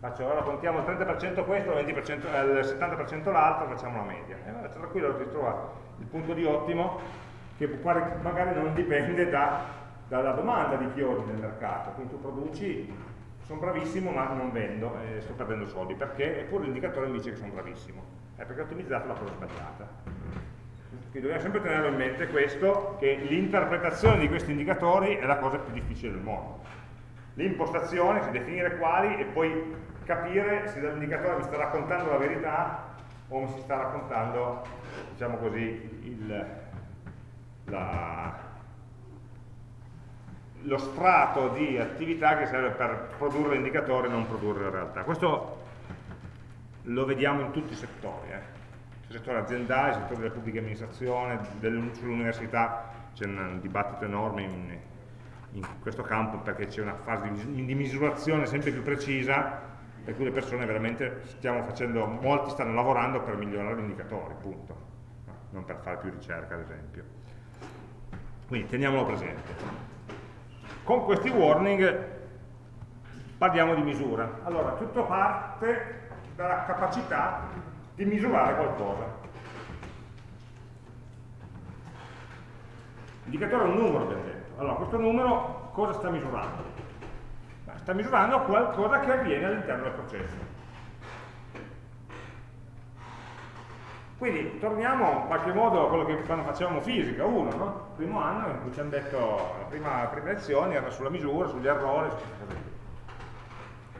Faccio, allora contiamo il 30% questo, il, 20%, il 70% l'altro, facciamo la media. E allora tranquillo si trova il punto di ottimo che magari non dipende da, dalla domanda di chiodi nel mercato. Quindi tu produci, sono bravissimo ma non vendo e sto perdendo soldi. Perché? Eppure l'indicatore mi dice che sono bravissimo. È perché ho ottimizzato la cosa sbagliata. Quindi dobbiamo sempre tenerlo in mente questo, che l'interpretazione di questi indicatori è la cosa più difficile del mondo. L'impostazione, cioè definire quali e poi capire se l'indicatore mi sta raccontando la verità o mi si sta raccontando, diciamo così, il, la, lo strato di attività che serve per produrre l'indicatore e non produrre la realtà. Questo lo vediamo in tutti i settori. Eh settore aziendale, settore della pubblica amministrazione, sull'università c'è un dibattito enorme in, in, questo campo perché c'è una fase di, misurazione sempre più precisa per cui le persone veramente stiamo facendo, molti stanno lavorando per migliorare gli indicatori, punto, non per fare più ricerca ad esempio. Quindi teniamolo presente. Con questi warning parliamo di misura. Allora, tutto parte dalla capacità di misurare qualcosa. L'indicatore è un numero, abbiamo detto. Allora, questo numero cosa sta misurando? Sta misurando qualcosa che avviene all'interno del processo. Quindi torniamo in qualche modo a quello che quando facevamo fisica 1, no? Il primo anno in cui ci hanno detto, la prima, la prima lezione era sulla misura, sugli errori,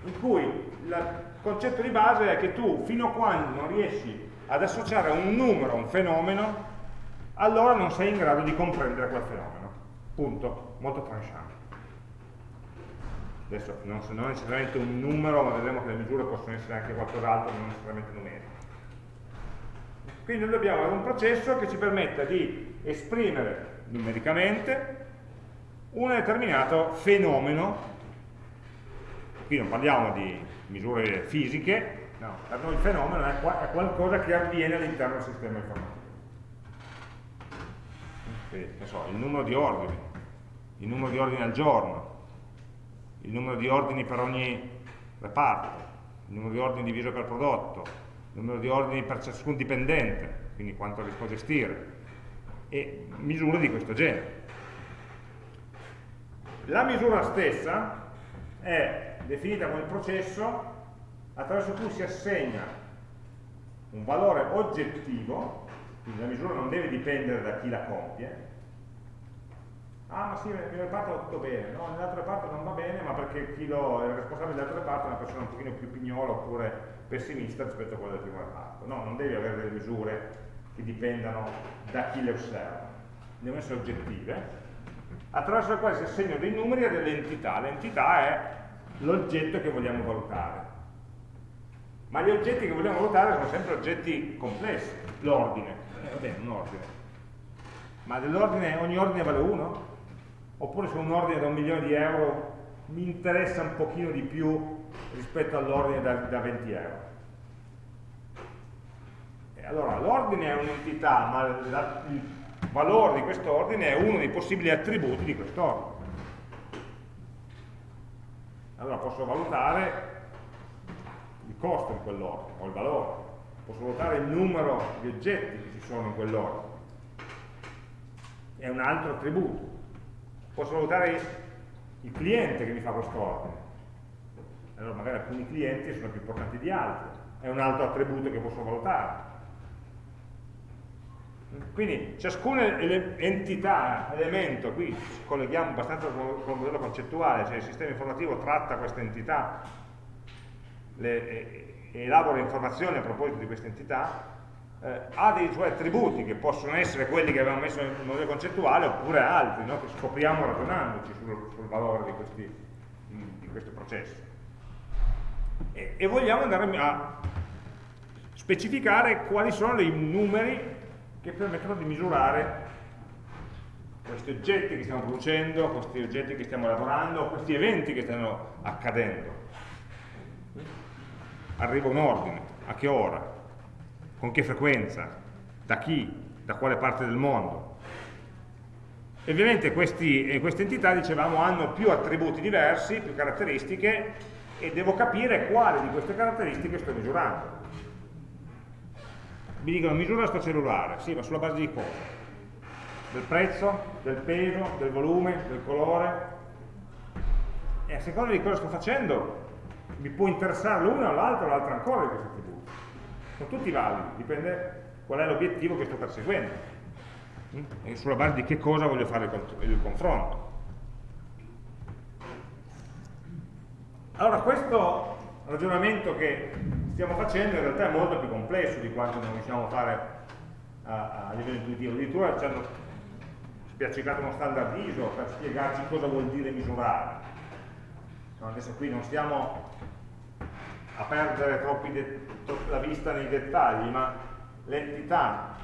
in cui il concetto di base è che tu fino a quando non riesci ad associare un numero a un fenomeno, allora non sei in grado di comprendere quel fenomeno. Punto. Molto tranchant. Adesso non, non necessariamente un numero, ma vedremo che le misure possono essere anche qualcos'altro, non necessariamente numeriche. Quindi noi dobbiamo avere un processo che ci permetta di esprimere numericamente un determinato fenomeno qui non parliamo di misure fisiche, no, per noi il fenomeno è, è qualcosa che avviene all'interno del sistema informativo. Quindi, so, il numero di ordini, il numero di ordini al giorno, il numero di ordini per ogni reparto, il numero di ordini diviso per prodotto, il numero di ordini per ciascun dipendente, quindi quanto riesco a gestire, e misure di questo genere. La misura stessa è definita come processo attraverso cui si assegna un valore oggettivo, quindi la misura non deve dipendere da chi la compie, ah ma sì, nel mio reparto va tutto bene, no, nell'altro reparto non va bene, ma perché chi lo, è il responsabile dell'altro reparto è una persona un pochino più pignola oppure pessimista rispetto a quello del primo reparto. No, non devi avere delle misure che dipendano da chi le osserva, devono essere oggettive, attraverso le quali si assegnano dei numeri a delle entità. L'entità è l'oggetto che vogliamo valutare. Ma gli oggetti che vogliamo valutare sono sempre oggetti complessi, l'ordine, eh, va bene, un ordine. Ma dell'ordine, ogni ordine vale 1? Oppure se un ordine da un milione di euro mi interessa un pochino di più rispetto all'ordine da, da 20 euro? E allora l'ordine è un'entità, ma la, il valore di questo ordine è uno dei possibili attributi di quest'ordine. Allora posso valutare il costo di quell'ordine, o il valore, posso valutare il numero di oggetti che ci sono in quell'ordine, è un altro attributo. Posso valutare il cliente che mi fa quest'ordine, allora magari alcuni clienti sono più importanti di altri, è un altro attributo che posso valutare. Quindi ciascuna entità, elemento, qui ci colleghiamo abbastanza con il modello concettuale, cioè il sistema informativo tratta questa entità, le, elabora informazioni a proposito di questa entità, eh, ha dei suoi attributi che possono essere quelli che abbiamo messo nel modello concettuale oppure altri, no? che scopriamo ragionandoci sul, sul valore di, questi, di, questo processo. E, e vogliamo andare a specificare quali sono i numeri che permettono di misurare questi oggetti che stiamo producendo, questi oggetti che stiamo elaborando, questi eventi che stanno accadendo. Arriva un ordine, a che ora, con che frequenza, da chi, da quale parte del mondo. E ovviamente questi, eh, queste entità, dicevamo, hanno più attributi diversi, più caratteristiche, e devo capire quale di queste caratteristiche sto misurando mi dicono misura sto cellulare, sì, ma sulla base di cosa? Del prezzo, del peso, del volume, del colore? E a seconda di cosa sto facendo, mi può interessare l'una o l'altra o l'altra ancora di questi. Sono tutti validi, dipende qual è l'obiettivo che sto perseguendo e sulla base di che cosa voglio fare il confronto. Allora, questo ragionamento che stiamo facendo in realtà è molto più complesso di quanto non riusciamo a fare a, a livello intuitivo. Addirittura ci hanno spiaccicato uno standard ISO per spiegarci cosa vuol dire misurare. adesso qui non stiamo a perdere la vista nei dettagli, ma l'entità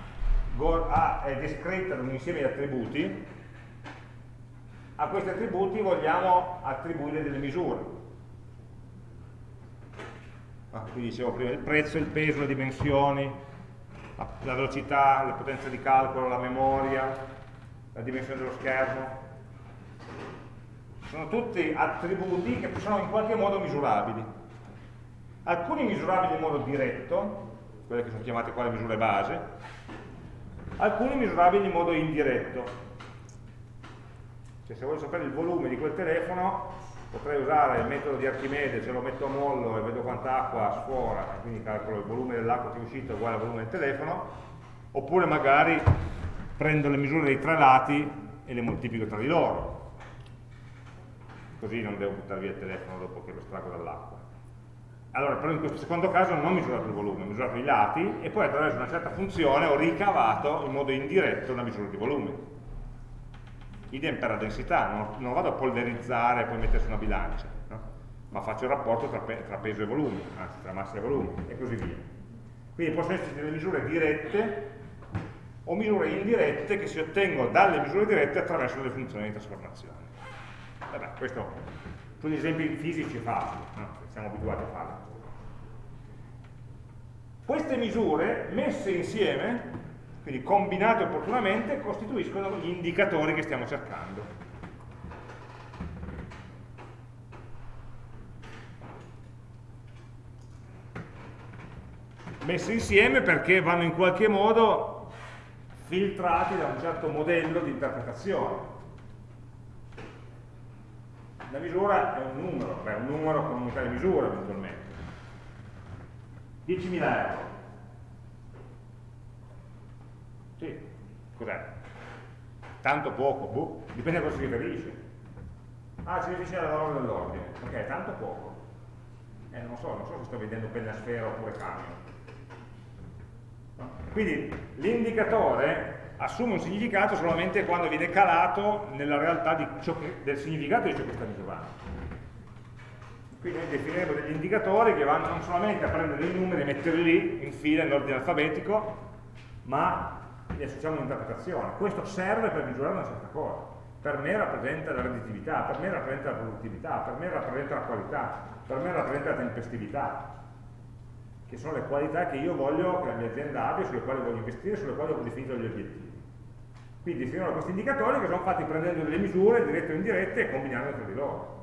è descritta da un insieme di attributi, a questi attributi vogliamo attribuire delle misure ah, qui dicevo prima il prezzo, il peso, le dimensioni, la, la velocità, la potenza di calcolo, la memoria, la dimensione dello schermo. Sono tutti attributi che sono in qualche modo misurabili. Alcuni misurabili in modo diretto, quelle che sono chiamate qua le misure base, alcuni misurabili in modo indiretto. Cioè se voglio sapere il volume di quel telefono, potrei usare il metodo di Archimede, se lo metto a mollo e vedo quanta acqua sfora, quindi calcolo il volume dell'acqua che è uscito uguale al volume del telefono, oppure magari prendo le misure dei tre lati e le moltiplico tra di loro, così non devo buttare via il telefono dopo che lo estraggo dall'acqua. Allora, però in questo secondo caso non ho misurato il volume, ho misurato i lati e poi attraverso una certa funzione ho ricavato in modo indiretto una misura di volume idem per la densità, non, non vado a polverizzare e poi mettere su una bilancia, no? ma faccio il rapporto tra, pe tra, peso e volume, anzi tra massa e volume, e così via. Quindi possono esserci delle misure dirette o misure indirette che si ottengono dalle misure dirette attraverso delle funzioni di trasformazione. Vabbè, questo sugli esempi fisici è facile, no? siamo abituati a farlo. Queste misure messe insieme quindi combinate opportunamente costituiscono gli indicatori che stiamo cercando. Messi insieme perché vanno in qualche modo filtrati da un certo modello di interpretazione. La misura è un numero, beh, un numero con unità di misura eventualmente. 10.000 euro sì, cos'è? Tanto poco, boh, dipende a cosa si riferisce. Ah, si riferisce al valore dell'ordine. Ok, tanto poco. Eh, non so, non so se sto vedendo penna sfera oppure camion. Quindi l'indicatore assume un significato solamente quando viene calato nella realtà che, del significato di ciò che sta misurando. Quindi noi definiremo degli indicatori che vanno non solamente a prendere dei numeri e metterli lì in fila in ordine alfabetico, ma gli associamo un'interpretazione. Questo serve per misurare una certa cosa. Per me rappresenta la redditività, per me rappresenta la produttività, per me rappresenta la qualità, per me rappresenta la tempestività, che sono le qualità che io voglio che la mia azienda abbia, sulle quali voglio investire, sulle quali ho definito gli obiettivi. Quindi definirò questi indicatori che sono fatti prendendo delle misure dirette o indirette e combinandole tra di loro.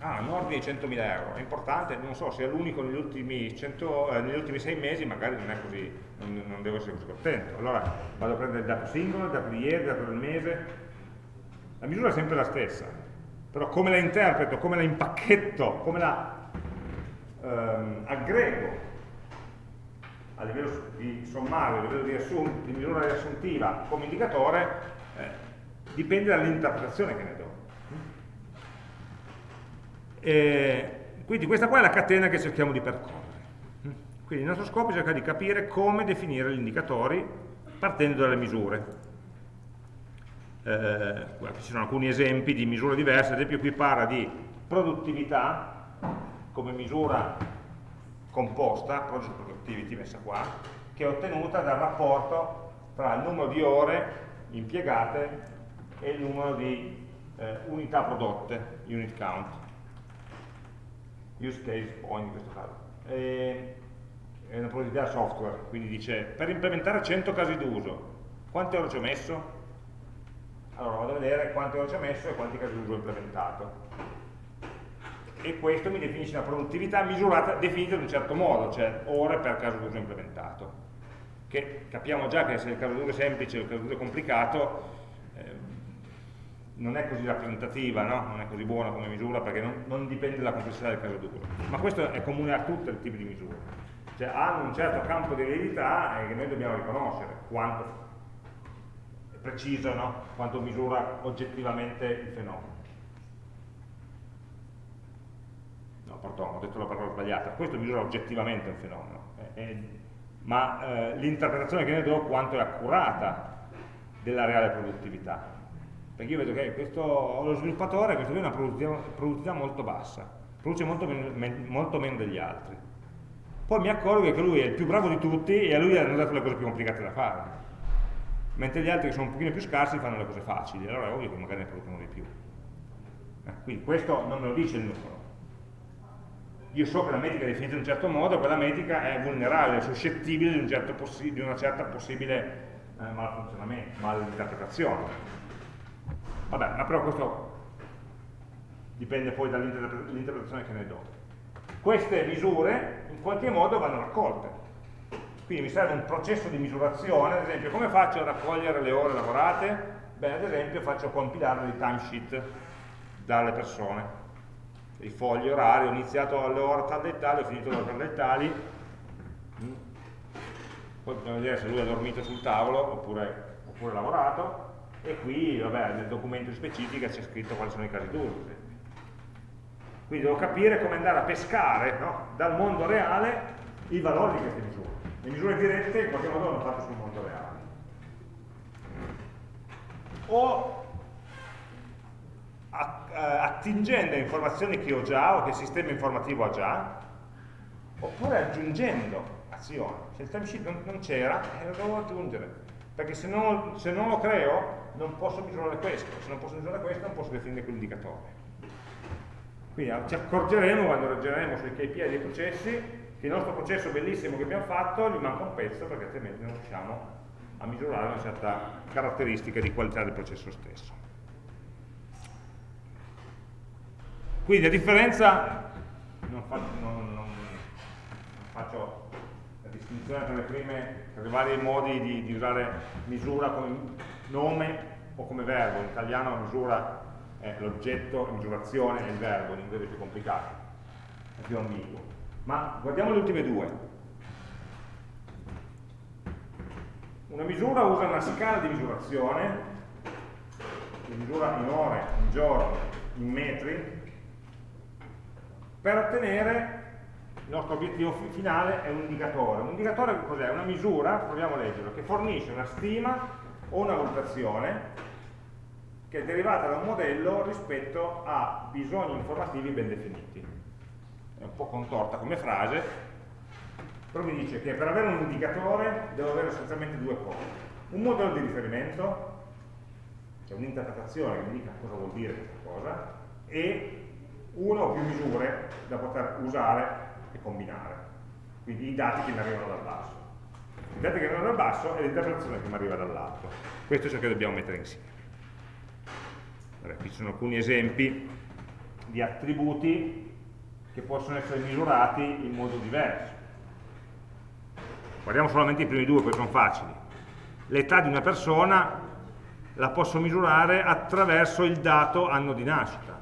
Ah, un ordine di 100.000 euro, è importante, non so se è l'unico negli ultimi, 100, eh, negli ultimi 6 mesi, magari non è così, non, non, devo essere così contento. Allora vado a prendere il dato singolo, il dato di ieri, il dato del mese. La misura è sempre la stessa, però come la interpreto, come la impacchetto, come la ehm, aggrego a livello di sommario, a livello di, di misura riassuntiva come indicatore, eh, dipende dall'interpretazione che ne do. E quindi questa qua è la catena che cerchiamo di percorrere. Quindi il nostro scopo è cercare di capire come definire gli indicatori partendo dalle misure. Eh, ci sono alcuni esempi di misure diverse, ad esempio qui parla di produttività come misura composta, project productivity messa qua, che è ottenuta dal rapporto tra il numero di ore impiegate e il numero di eh, unità prodotte, unit count use case point in questo caso. E, è una produttività software, quindi dice per implementare 100 casi d'uso, quante ore ci ho messo? Allora vado a vedere quante ore ci ho messo e quanti casi d'uso ho implementato. E questo mi definisce una produttività misurata, definita in un certo modo, cioè ore per caso d'uso implementato. Che capiamo già che se il caso d'uso è semplice o il caso d'uso è complicato, non è così rappresentativa, no? non è così buona come misura perché non, non dipende dalla complessità del caso d'uso. Ma questo è comune a tutti i tipi di misure. Cioè hanno un certo campo di verità che noi dobbiamo riconoscere quanto è preciso, no? quanto misura oggettivamente il fenomeno. No, pardon, ho detto la parola sbagliata. Questo misura oggettivamente un fenomeno, eh, ma eh, l'interpretazione che ne do quanto è accurata della reale produttività perché io vedo che questo, lo sviluppatore questo qui ha una produttività, molto bassa, produce molto meno, molto meno, degli altri. Poi mi accorgo che lui è il più bravo di tutti e a lui hanno dato le cose più complicate da fare. Mentre gli altri che sono un pochino più scarsi fanno le cose facili, allora è ovvio che magari ne producono di più. Eh, quindi questo non me lo dice il numero. Io so che la metrica è definita in un certo modo, quella metrica è vulnerabile, è suscettibile di, un certo di una certa possibile eh, malfunzionamento, malinterpretazione. Vabbè, ma però questo dipende poi dall'interpretazione che ne do. Queste misure in qualche modo vanno raccolte. Quindi mi serve un processo di misurazione, ad esempio come faccio a raccogliere le ore lavorate? Beh, ad esempio faccio compilare dei timesheet dalle persone, i fogli orari, ho iniziato alle ore tal e tali, ho finito alle ore tal e tali, poi bisogna vedere se lui ha dormito sul tavolo oppure, oppure lavorato, e qui vabbè, nel documento specifica c'è scritto quali sono i casi d'uso. Quindi devo capire come andare a pescare no? dal mondo reale i valori di queste misure. Le misure dirette in qualche modo vanno fatte sul mondo reale. O attingendo a informazioni che ho già o che il sistema informativo ha già, oppure aggiungendo azioni. Se il timesheet non c'era, eh, lo devo aggiungere. Perché se non, se non lo creo, non posso misurare questo, se non posso misurare questo non posso definire quell'indicatore. Quindi ci accorgeremo quando ragioneremo sui KPI dei processi che il nostro processo bellissimo che abbiamo fatto gli manca un pezzo perché altrimenti non riusciamo a misurare una certa caratteristica di qualità del processo stesso. Quindi a differenza, non faccio, non, non, faccio la distinzione tra, le prime, tra i vari modi di, di usare misura come nome o come verbo, in italiano misura è l'oggetto, misurazione è il verbo, in inglese è più complicato, è più ambiguo. Ma guardiamo le ultime due. Una misura usa una scala di misurazione, di misura in ore, in giorni, in metri, per ottenere il nostro obiettivo finale è un indicatore. Un indicatore cos'è? Una misura, proviamo a leggerlo, che fornisce una stima o una valutazione che è derivata da un modello rispetto a bisogni informativi ben definiti. È un po' contorta come frase, però mi dice che per avere un indicatore devo avere essenzialmente due cose. Un modello di riferimento, cioè un'interpretazione che mi dica cosa vuol dire questa cosa, e una o più misure da poter usare e combinare. Quindi i dati che mi arrivano dal basso. I dati che arrivano dal basso e l'interpretazione che mi arriva dall'alto. Questo è ciò che dobbiamo mettere insieme. Allora, qui ci sono alcuni esempi di attributi che possono essere misurati in modo diverso. Guardiamo solamente i primi due, poi sono facili. L'età di una persona la posso misurare attraverso il dato anno di nascita.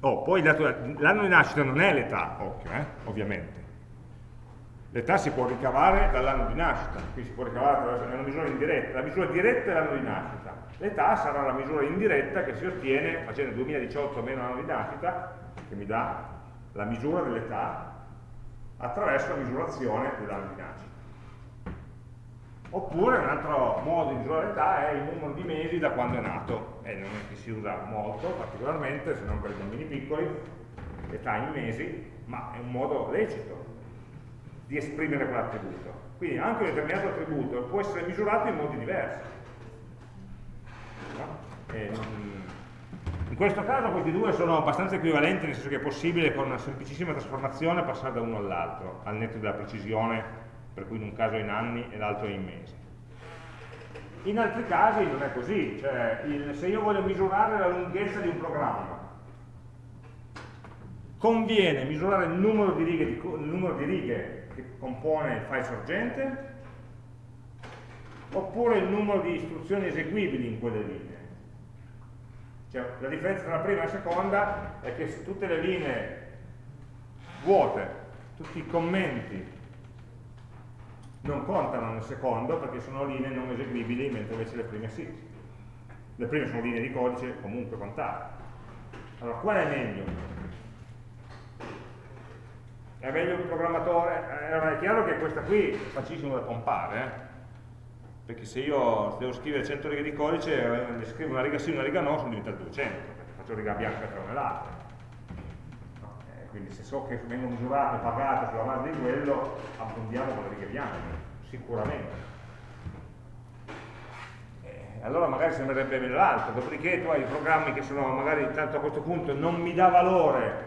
Oh, poi l'anno di nascita non è l'età, occhio, eh, ovviamente. L'età si può ricavare dall'anno di nascita, quindi si può ricavare attraverso una misura indiretta. La misura diretta è l'anno di nascita. L'età sarà la misura indiretta che si ottiene facendo 2018 meno l'anno di nascita, che mi dà la misura dell'età, attraverso la misurazione dell'anno di nascita. Oppure un altro modo di misurare l'età è il numero di mesi da quando è nato, e non è che si usa molto particolarmente, se non per i bambini piccoli, l'età in mesi, ma è un modo lecito di esprimere quell'attributo. Quindi anche un determinato attributo può essere misurato in modi diversi. E, in questo caso questi due sono abbastanza equivalenti, nel senso che è possibile con una semplicissima trasformazione passare da uno all'altro, al netto della precisione per cui in un caso è in anni e l'altro è in mesi. In altri casi non è così, cioè il, se io voglio misurare la lunghezza di un programma, conviene misurare il numero di righe, di, numero di righe che compone il file sorgente oppure il numero di istruzioni eseguibili in quelle linee. Cioè, la differenza tra la prima e la seconda è che tutte le linee vuote, tutti i commenti non contano nel secondo perché sono linee non eseguibili, mentre invece le prime sì. Le prime sono linee di codice comunque contate. Allora, qual è meglio? È meglio un programmatore? Allora, è chiaro che questa qui è facilissimo da pompare, eh? perché se io devo scrivere 100 righe di codice, ne scrivo una riga sì e una riga no, sono diventate 200, perché faccio riga bianca tra una e l'altra quindi se so che vengo misurato e pagato sulla base di quello, appuntiamo con le righe bianche, sicuramente. Eh, allora magari sembrerebbe l'altro, dopodiché tu hai programmi che sono magari tanto a questo punto non mi dà valore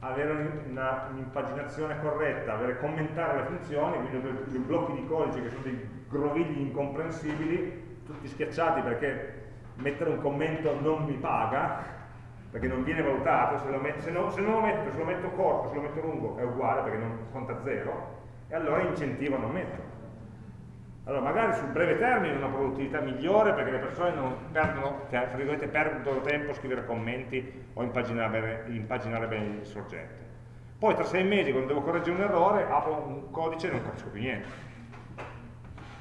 avere un'impaginazione corretta, avere commentare le funzioni, quindi dei blocchi di codice che sono dei grovigli incomprensibili, tutti schiacciati perché mettere un commento non mi paga, perché non viene valutato, se, metto, se, no, se, non lo metto, se lo metto corto, se lo metto lungo è uguale perché non conta zero, e allora incentivo a non metterlo. Allora magari sul breve termine una produttività migliore perché le persone non perdono, cioè, perdono tempo a scrivere commenti o impaginare, immaginare bene il sorgente. Poi tra sei mesi quando devo correggere un errore apro un codice e non capisco più niente.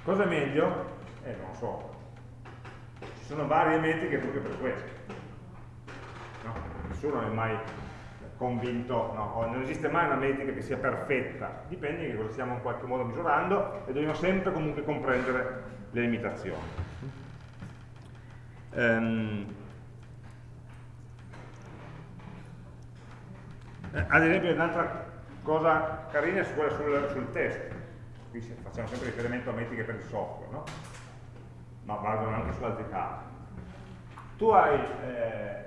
Cosa è meglio? Eh, non lo so. Ci sono varie metriche proprio per questo? Nessuno è mai convinto, no? non esiste mai una metrica che sia perfetta, dipende che cosa stiamo in qualche modo misurando e dobbiamo sempre comunque comprendere le limitazioni. Um, ad esempio un'altra cosa carina è quella sul, sul test, qui facciamo sempre riferimento a metriche per il software, no? ma valgono anche su altri casi. Tu hai eh,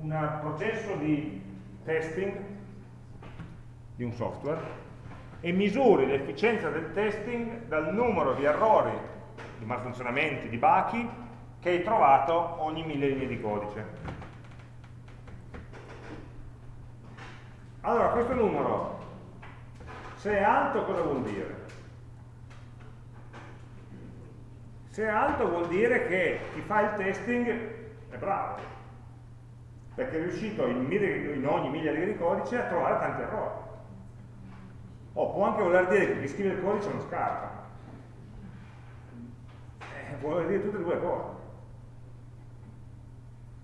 un processo di testing di un software e misuri l'efficienza del testing dal numero di errori, di malfunzionamenti, di bachi che hai trovato ogni mille linee di codice. Allora, questo numero, se è alto cosa vuol dire? Se è alto vuol dire che chi fa il testing è bravo, perché è riuscito in, in ogni miglia di codice a trovare tanti errori. O può anche voler dire che chi scrive il codice non scarta. Eh, vuol dire tutte e due cose.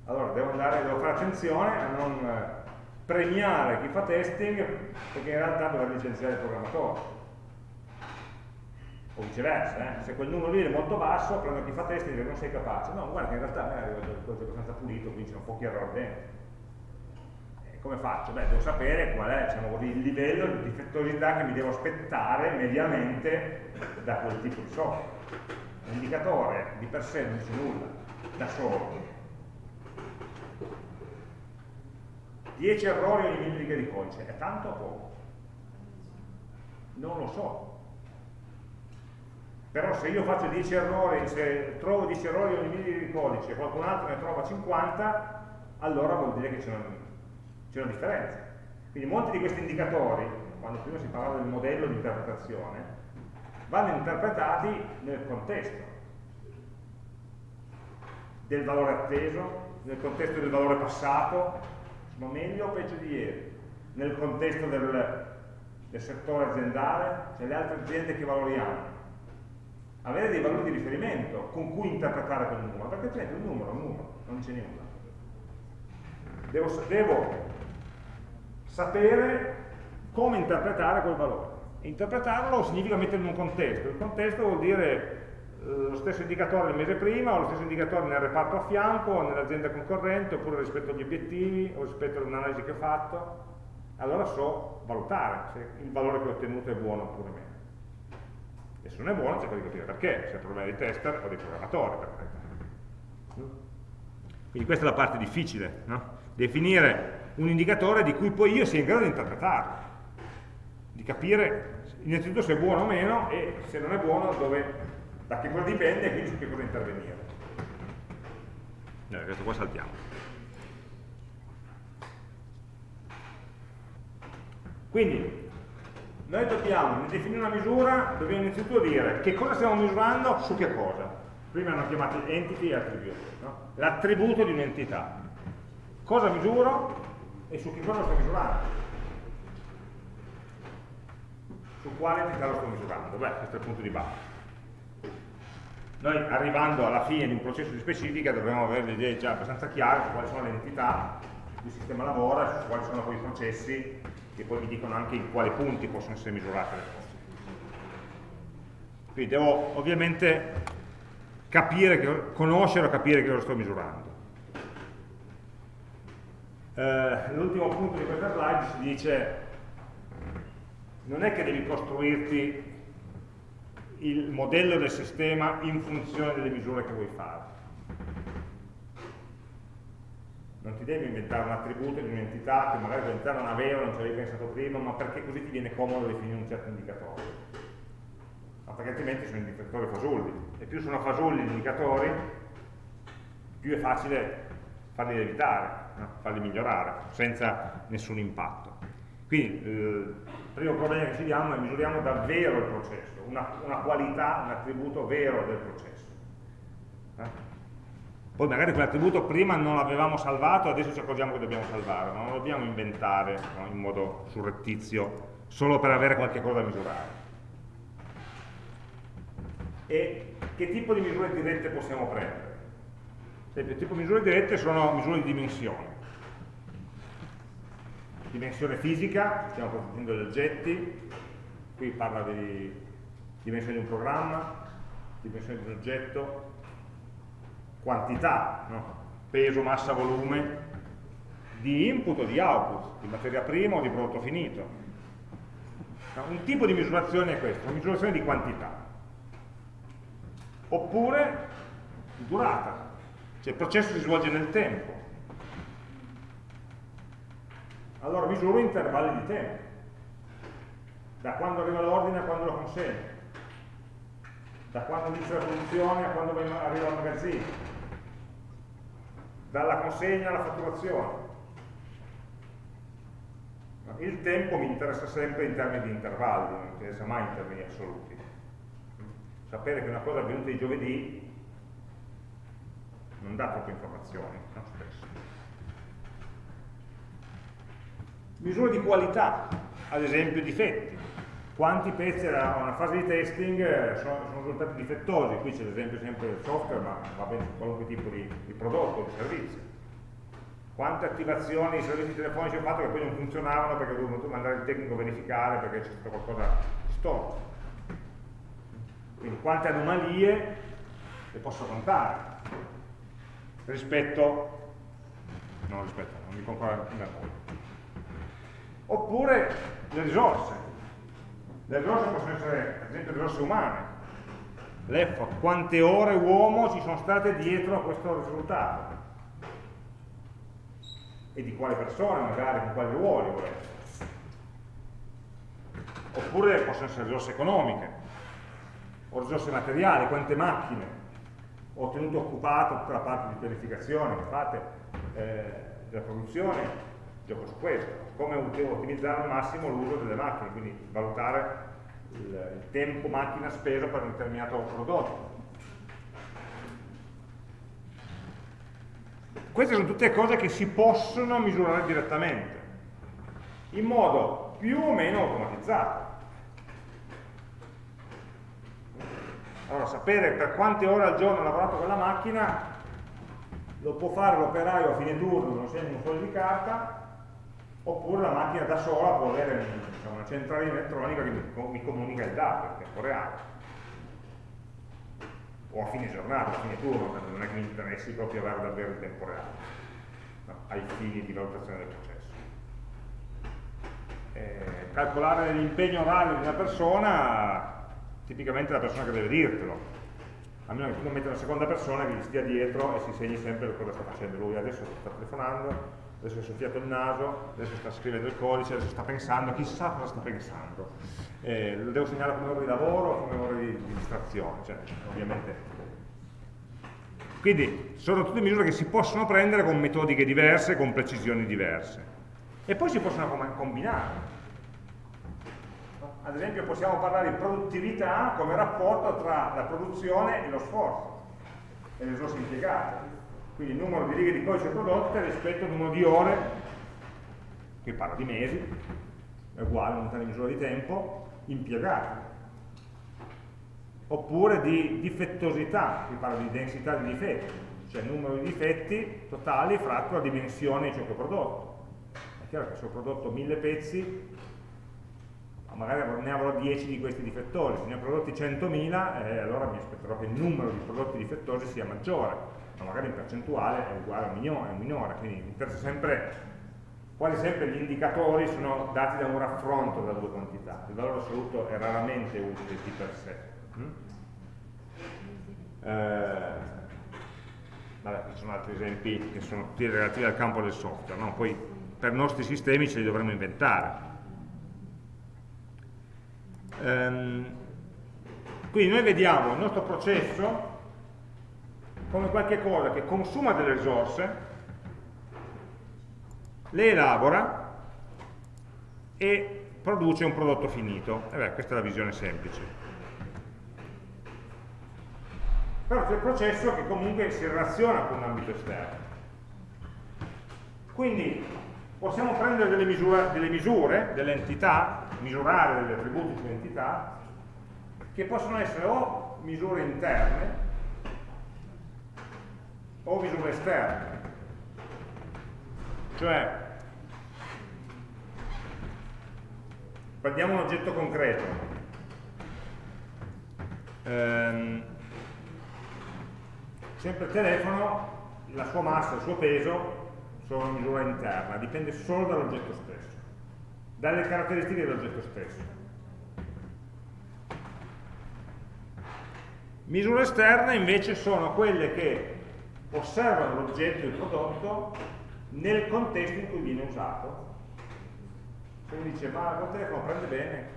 Allora devo, andare, devo fare attenzione a non premiare chi fa testing perché in realtà dovrà licenziare il programmatore o viceversa, eh? se quel numero lì è molto basso prendo chi fa testing e dice non sei capace no, guarda che in realtà a me arriva il codice abbastanza pulito quindi c'è un pochi errori dentro e come faccio? beh, devo sapere qual è diciamo il livello di difettosità che mi devo aspettare mediamente da quel tipo di software l'indicatore di per sé non dice nulla da solo 10 errori ogni mille righe di codice, è tanto o poco? Non lo so. Però se io faccio 10 errori, se trovo 10 errori ogni mille di codice e qualcun altro ne trova 50, allora vuol dire che c'è una, una differenza. Quindi molti di questi indicatori, quando prima si parlava del modello di interpretazione, vanno interpretati nel contesto del valore atteso, nel contesto del valore passato, sono meglio o peggio di ieri? Nel contesto del, del settore aziendale, cioè le altre aziende che valori hanno? Avere dei valori di riferimento con cui interpretare quel numero, perché altrimenti un numero è un numero, non c'è nulla. Devo, devo sapere come interpretare quel valore. Interpretarlo significa metterlo in un contesto. Il contesto vuol dire eh, lo stesso indicatore del mese prima o lo stesso indicatore nel reparto a fianco o nell'azienda concorrente oppure rispetto agli obiettivi o rispetto ad un'analisi che ho fatto allora so valutare se il valore che ho ottenuto è buono oppure meno e se non è buono cerco di capire perché se è problema dei tester o dei programmatori per quindi questa è la parte difficile no? definire un indicatore di cui poi io sia in grado di interpretarlo di capire innanzitutto se è buono o meno e se non è buono dove da che cosa dipende e quindi su che cosa intervenire. Eh, questo qua saltiamo. Quindi, noi dobbiamo, nel definire una misura, dobbiamo innanzitutto dire che cosa stiamo misurando su che cosa. Prima hanno chiamato entity e attribute, no? l'attributo di un'entità. Cosa misuro e su che cosa sto misurando. Su quale entità lo sto misurando? Beh, questo è il punto di base noi arrivando alla fine di un processo di specifica dovremmo avere le idee già abbastanza chiare su quali sono le entità il sistema lavora, su quali sono quei processi che poi mi dicono anche in quali punti possono essere misurate le cose. Quindi devo ovviamente capire conoscere o capire che lo sto misurando. Eh, L'ultimo punto di questa slide si dice non è che devi costruirti il modello del sistema in funzione delle misure che vuoi fare. Non ti devi inventare un attributo di un'entità che magari quell'entità non aveva, non ci avevi pensato prima, ma perché così ti viene comodo definire un certo indicatore. Ma perché altrimenti sono indicatori fasulli. E più sono fasulli gli indicatori, più è facile farli evitare, no? farli migliorare, senza nessun impatto. Quindi eh, il primo problema che ci diamo è misuriamo davvero il processo una, una qualità, un attributo vero del processo. Eh? Poi magari quell'attributo prima non l'avevamo salvato, adesso ci accorgiamo che dobbiamo salvare, non lo dobbiamo inventare no, in modo surrettizio solo per avere qualche cosa da misurare. E che tipo di misure dirette possiamo prendere? il tipo di misure dirette sono misure di dimensione. Dimensione fisica, stiamo proteggendo gli oggetti, qui parla di dimensione di un programma, dimensione di un oggetto, quantità, no? peso, massa, volume, di input o di output, di materia prima o di prodotto finito. Un tipo di misurazione è questo, una misurazione di quantità. Oppure durata, cioè il processo si svolge nel tempo. Allora misuro intervalli di tempo, da quando arriva l'ordine a quando lo consegno da quando inizia la produzione a quando arriva al magazzino, dalla consegna alla fatturazione. Il tempo mi interessa sempre in termini di intervalli, non mi interessa mai in termini assoluti. Sapere che una cosa è avvenuta di giovedì non dà troppe informazioni, no? spesso. Misure di qualità, ad esempio difetti quanti pezzi da una fase di testing eh, sono, sono risultati difettosi, qui c'è l'esempio sempre del software, ma va bene su qualunque tipo di, di prodotto, di servizio. quante attivazioni di servizi telefonici ho fatto che poi non funzionavano perché ho dovuto mandare il tecnico a verificare perché c'è stato qualcosa di storto. Quindi quante anomalie le posso contare rispetto, non rispetto, non dico ancora in Oppure le risorse. Le risorse possono essere, ad esempio, risorse umane. L'effort, quante ore uomo ci sono state dietro a questo risultato e di quale persone magari, con quali ruoli volete. Oppure possono essere risorse economiche, o risorse materiali, quante macchine ho tenuto occupato tutta la parte di pianificazione che fate eh, della produzione, gioco su questo, come ottimizzare al massimo l'uso delle macchine, quindi valutare il, tempo macchina speso per un determinato prodotto. Queste sono tutte cose che si possono misurare direttamente, in modo più o meno automatizzato. Allora, sapere per quante ore al giorno ha lavorato quella macchina lo può fare l'operaio a fine turno, non segna un foglio di carta, oppure la macchina da sola può avere diciamo, una centralina elettronica che mi comunica il dato in tempo reale o a fine giornata, a fine turno, non è che mi interessi proprio avere davvero il tempo reale, no, ai fini di valutazione del processo. Eh, calcolare l'impegno orario di una persona, tipicamente è la persona che deve dirtelo, a meno che tu non metti una seconda persona che gli stia dietro e si segni sempre cosa sta facendo. Lui adesso sta telefonando, adesso è soffiato il naso, adesso sta scrivendo il codice, adesso sta pensando, chissà cosa sta pensando. Eh, lo devo segnare come ore di lavoro o come ore di, di distrazione, cioè, ovviamente. Quindi sono tutte misure che si possono prendere con metodiche diverse, con precisioni diverse. E poi si possono combinare. Ad esempio possiamo parlare di produttività come rapporto tra la produzione e lo sforzo e le risorse impiegate quindi il numero di righe di codice prodotte rispetto al numero di ore, qui parlo di mesi, è uguale a unità di misura di tempo, impiegate. Oppure di difettosità, qui parlo di densità di difetti, cioè il numero di difetti totali fratto la dimensione di ciò che ho prodotto. È chiaro che se ho prodotto mille pezzi, magari ne avrò 10 di questi difettosi, se ne ho prodotti 100.000, eh, allora mi aspetterò che il numero di prodotti difettosi sia maggiore ma magari in percentuale è uguale a un minore, quindi sempre, quasi sempre gli indicatori sono dati da un raffronto delle due quantità, il valore assoluto è raramente utile di per sé. Mm? Eh, vabbè, ci sono altri esempi che sono tutti relativi al campo del software, no? poi per i nostri sistemi ce li dovremmo inventare. Ehm, quindi noi vediamo il nostro processo come qualche cosa che consuma delle risorse, le elabora e produce un prodotto finito. E beh, questa è la visione semplice. Però c'è il processo che comunque si relaziona con un ambito esterno. Quindi possiamo prendere delle misure, delle, misure, delle entità, misurare degli attributi sulle che possono essere o misure interne, o misure esterne. Cioè, prendiamo un oggetto concreto. Ehm, sempre il telefono, la sua massa, il suo peso sono misura interna, dipende solo dall'oggetto stesso, dalle caratteristiche dell'oggetto stesso. Misure esterne invece sono quelle che osservano l'oggetto, il prodotto, nel contesto in cui viene usato. Se uno dice, ma il telefono prende bene,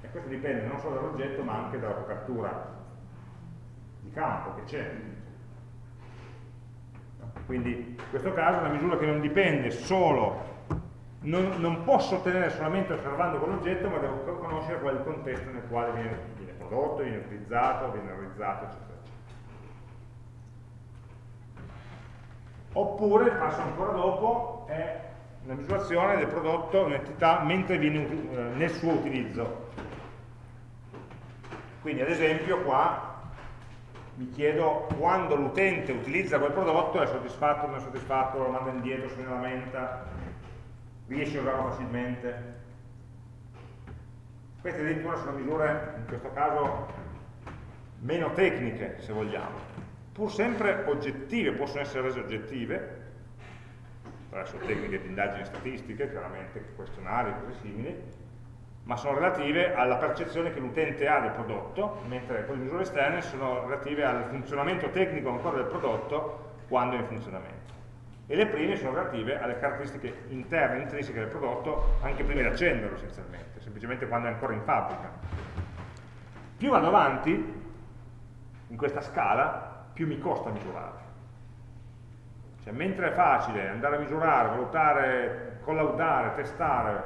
e questo dipende non solo dall'oggetto, ma anche dalla copertura di campo che c'è. Quindi in questo caso è una misura che non dipende solo, non, non posso ottenere solamente osservando quell'oggetto, ma devo conoscere qual è il contesto nel quale viene, viene prodotto, viene utilizzato, viene realizzato, eccetera. Oppure il passo ancora dopo è la misurazione del prodotto, un'entità, mentre viene eh, nel suo utilizzo. Quindi ad esempio qua mi chiedo quando l'utente utilizza quel prodotto è soddisfatto o non è soddisfatto, lo manda indietro, se ne lamenta, riesce a usarlo facilmente. Queste addirittura sono misure, in questo caso, meno tecniche, se vogliamo, pur sempre oggettive, possono essere rese oggettive, attraverso tecniche di indagini statistiche, chiaramente questionari e cose simili, ma sono relative alla percezione che l'utente ha del prodotto, mentre quelle misure esterne sono relative al funzionamento tecnico ancora del prodotto quando è in funzionamento. E le prime sono relative alle caratteristiche interne, intrinseche del prodotto, anche prima di accenderlo essenzialmente, semplicemente quando è ancora in fabbrica. Più vado avanti, in questa scala, più mi costa misurare. Cioè, mentre è facile andare a misurare, valutare, collaudare, testare,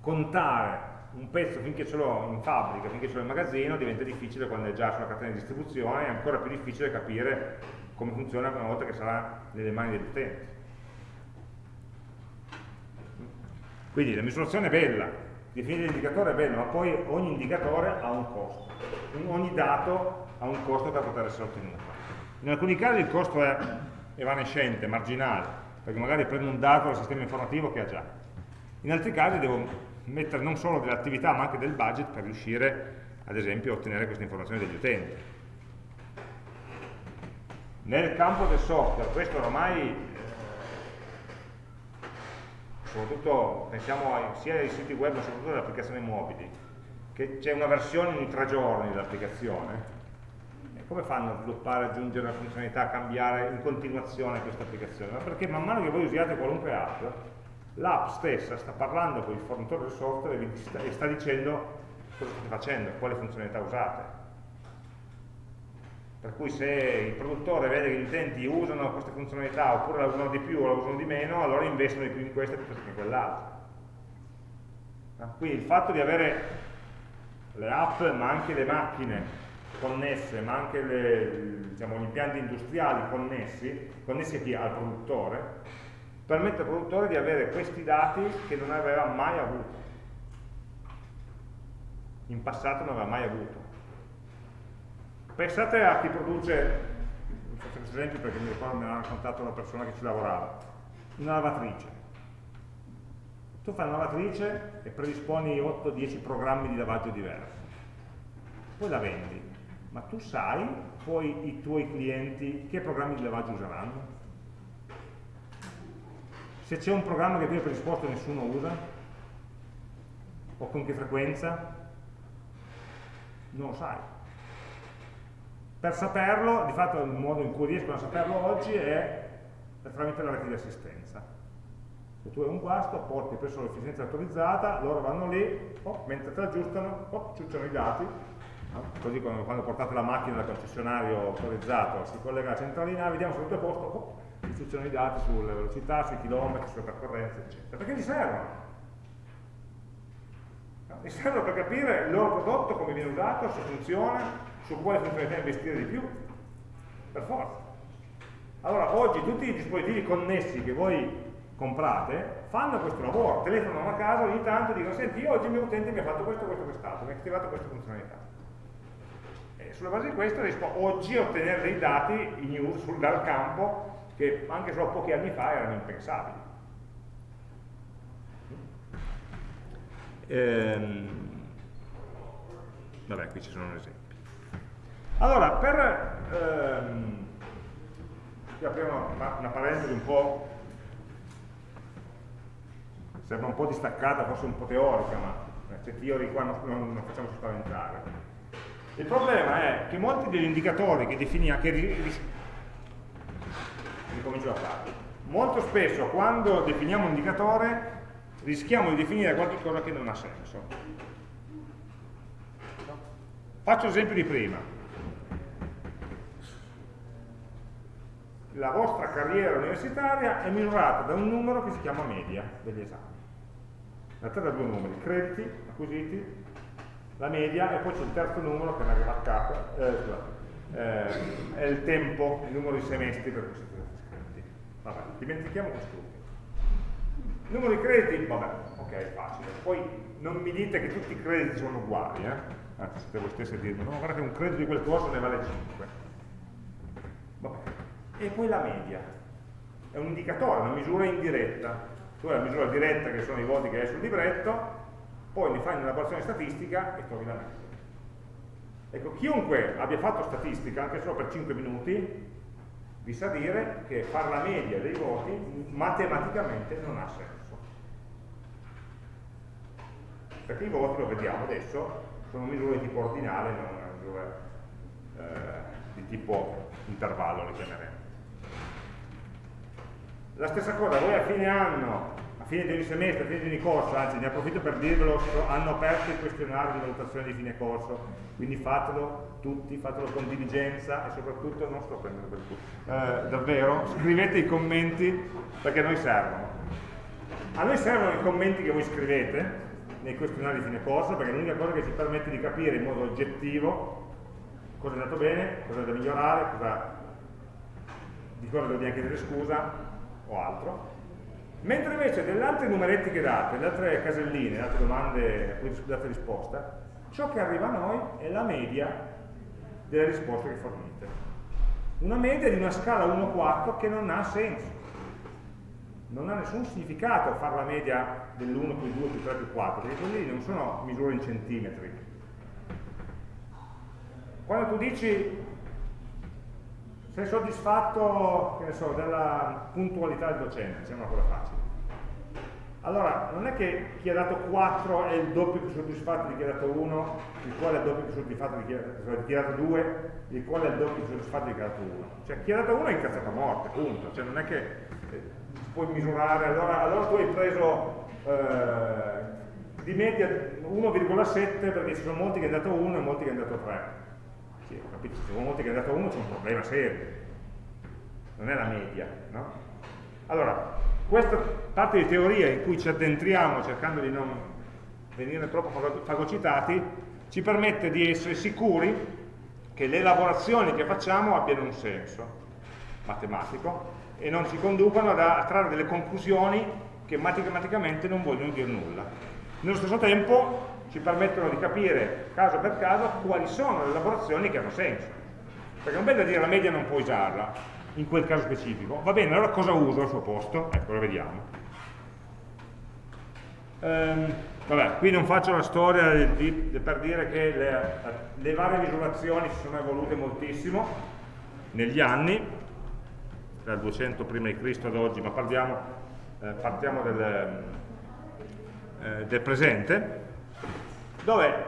contare un pezzo finché ce l'ho in fabbrica, finché ce l'ho in magazzino, diventa difficile quando è già sulla catena di distribuzione, è ancora più difficile capire come funziona una volta che sarà nelle mani dell'utente. Quindi la misurazione è bella, definire l'indicatore è bello, ma poi ogni indicatore ha un costo, ogni dato ha un costo per poter essere ottenuto. In alcuni casi il costo è evanescente, marginale, perché magari prendo un dato dal sistema informativo che ha già. In altri casi devo mettere non solo dell'attività ma anche del budget per riuscire ad esempio a ottenere queste informazioni dagli utenti. Nel campo del software, questo ormai, eh, soprattutto pensiamo sia ai siti web ma soprattutto alle applicazioni mobili, che c'è una versione ogni tre giorni dell'applicazione, come fanno a sviluppare, aggiungere una funzionalità, cambiare in continuazione questa applicazione? Ma perché man mano che voi usiate qualunque app, l'app stessa sta parlando con il fornitore del software e sta dicendo cosa state facendo, quali funzionalità usate. Per cui se il produttore vede che gli utenti usano queste funzionalità oppure la usano di più o la usano di meno, allora investono di più in questa piuttosto che in quell'altra. Quindi il fatto di avere le app ma anche le macchine connesse, ma anche le, diciamo, gli impianti industriali connessi, connessi a chi? Al produttore, permette al produttore di avere questi dati che non aveva mai avuto. In passato non aveva mai avuto. Pensate a chi produce, faccio questo esempio perché mi ricordo me l'ha raccontato una persona che ci lavorava, una lavatrice. Tu fai una lavatrice e predisponi 8-10 programmi di lavaggio diversi. Poi la vendi. Ma tu sai poi i tuoi clienti che programmi di lavaggio useranno? Se c'è un programma che tu hai predisposto e nessuno usa, o con che frequenza, non lo sai. Per saperlo, di fatto il modo in cui riescono a saperlo oggi è tramite la rete di assistenza. Se tu hai un guasto, porti presso l'efficienza autorizzata, loro vanno lì, oh, mentre te l'aggiustano, oh, ciucciano i dati, così quando, quando, portate la macchina dal concessionario autorizzato si collega alla centralina, vediamo se tutto è a posto, oh, istruzioni di dati sulle velocità, sui chilometri, sulle percorrenze, eccetera. Perché gli servono? Gli servono per capire il loro prodotto, come viene usato, se funziona, su quale funzionalità investire di più, per forza. Allora, oggi tutti i dispositivi connessi che voi comprate fanno questo lavoro, telefonano a casa ogni tanto e dicono senti, oggi il mio utente mi ha fatto questo, questo, quest'altro, mi ha attivato questa funzionalità. E sulla base di questo riesco oggi a ottenere dei dati in use dal campo che anche solo pochi anni fa erano impensabili. Ehm, vabbè, qui ci sono esempi. Allora, per ehm, aprire una, una parentesi un po' sembra un po' distaccata, forse un po' teorica, ma c'è teori qua non, non, non facciamo spaventare. Il problema è che molti degli indicatori che definiamo, che ricomincio da capo. Molto spesso quando definiamo un indicatore rischiamo di definire qualcosa che non ha senso. Faccio l'esempio di prima. La vostra carriera universitaria è misurata da un numero che si chiama media degli esami. La terra da due numeri, crediti acquisiti, la media e poi c'è il terzo numero che è una graccata, eh, eh, è il tempo, il numero di semestri per cui siete Vabbè, dimentichiamo quest'ultimo. Numero di crediti, vabbè, ok, facile. Poi non mi dite che tutti i crediti sono uguali, eh? Anzi, siete voi stessi a dirmi, no, guarda che un credito di quel corso ne vale 5. Vabbè. E poi la media, è un indicatore, una misura indiretta. Tu hai la misura diretta che sono i voti che hai sul libretto, poi ne fai un'elaborazione statistica e trovi la media. Ecco, chiunque abbia fatto statistica, anche solo per 5 minuti, vi sa dire che fare la media dei voti matematicamente non ha senso. Perché i voti, lo vediamo adesso, sono misure di tipo ordinale, non misure eh, di tipo intervallo, le chiameremo. La stessa cosa, voi a fine anno, a fine di ogni semestre, a fine di ogni corso, anzi ne approfitto per dirvelo, hanno aperto il questionario di valutazione di fine corso, quindi fatelo tutti, fatelo con diligenza e soprattutto, non sto prendendo per tutto, eh, davvero, scrivete i commenti perché a noi servono. A noi servono i commenti che voi scrivete nei questionari di fine corso perché è l'unica cosa che ci permette di capire in modo oggettivo cosa è andato bene, cosa è da migliorare, cosa, di cosa dobbiamo chiedere scusa o altro, mentre invece delle altre numeretti che date, delle altre caselline, delle altre domande a cui date risposta, ciò che arriva a noi è la media delle risposte che fornite. Una media di una scala 1-4 che non ha senso. Non ha nessun significato fare la media dell'1 più 2 più 3 più 4, perché quelli non sono misure in centimetri. Quando tu dici sei soddisfatto so, della puntualità del docente, sembra una cosa facile. Allora, non è che chi ha dato 4 è il doppio più soddisfatto di chi ha dato 1, il quale è il doppio più soddisfatto di chi, di chi ha dato 2, il quale è il doppio più soddisfatto di chi ha dato 1. Cioè chi ha dato 1 è incazzato a morte, punto. Cioè non è che eh, puoi misurare, allora, allora tu hai preso eh, di media 1,7 perché ci sono molti che hanno dato 1 e molti che hanno dato 3 ho capito, se sono molti che hanno dato 1 c'è un problema serio, non è la media, no? Allora, questa parte di teoria in cui ci addentriamo cercando di non venire troppo fagocitati, ci permette di essere sicuri che le elaborazioni che facciamo abbiano un senso matematico e non ci conducano a trarre delle conclusioni che matematicamente non vogliono dire nulla. Nello stesso tempo ci permettono di capire caso per caso quali sono le elaborazioni che hanno senso. Perché non da dire la media non puoi usarla in quel caso specifico. Va bene, allora cosa uso al suo posto? Ecco, lo vediamo. Ehm, vabbè, qui non faccio la storia di, di, per dire che le, le, varie misurazioni si sono evolute moltissimo negli anni, dal 200 prima di Cristo ad oggi, ma parliamo, eh, partiamo del, eh, del presente dove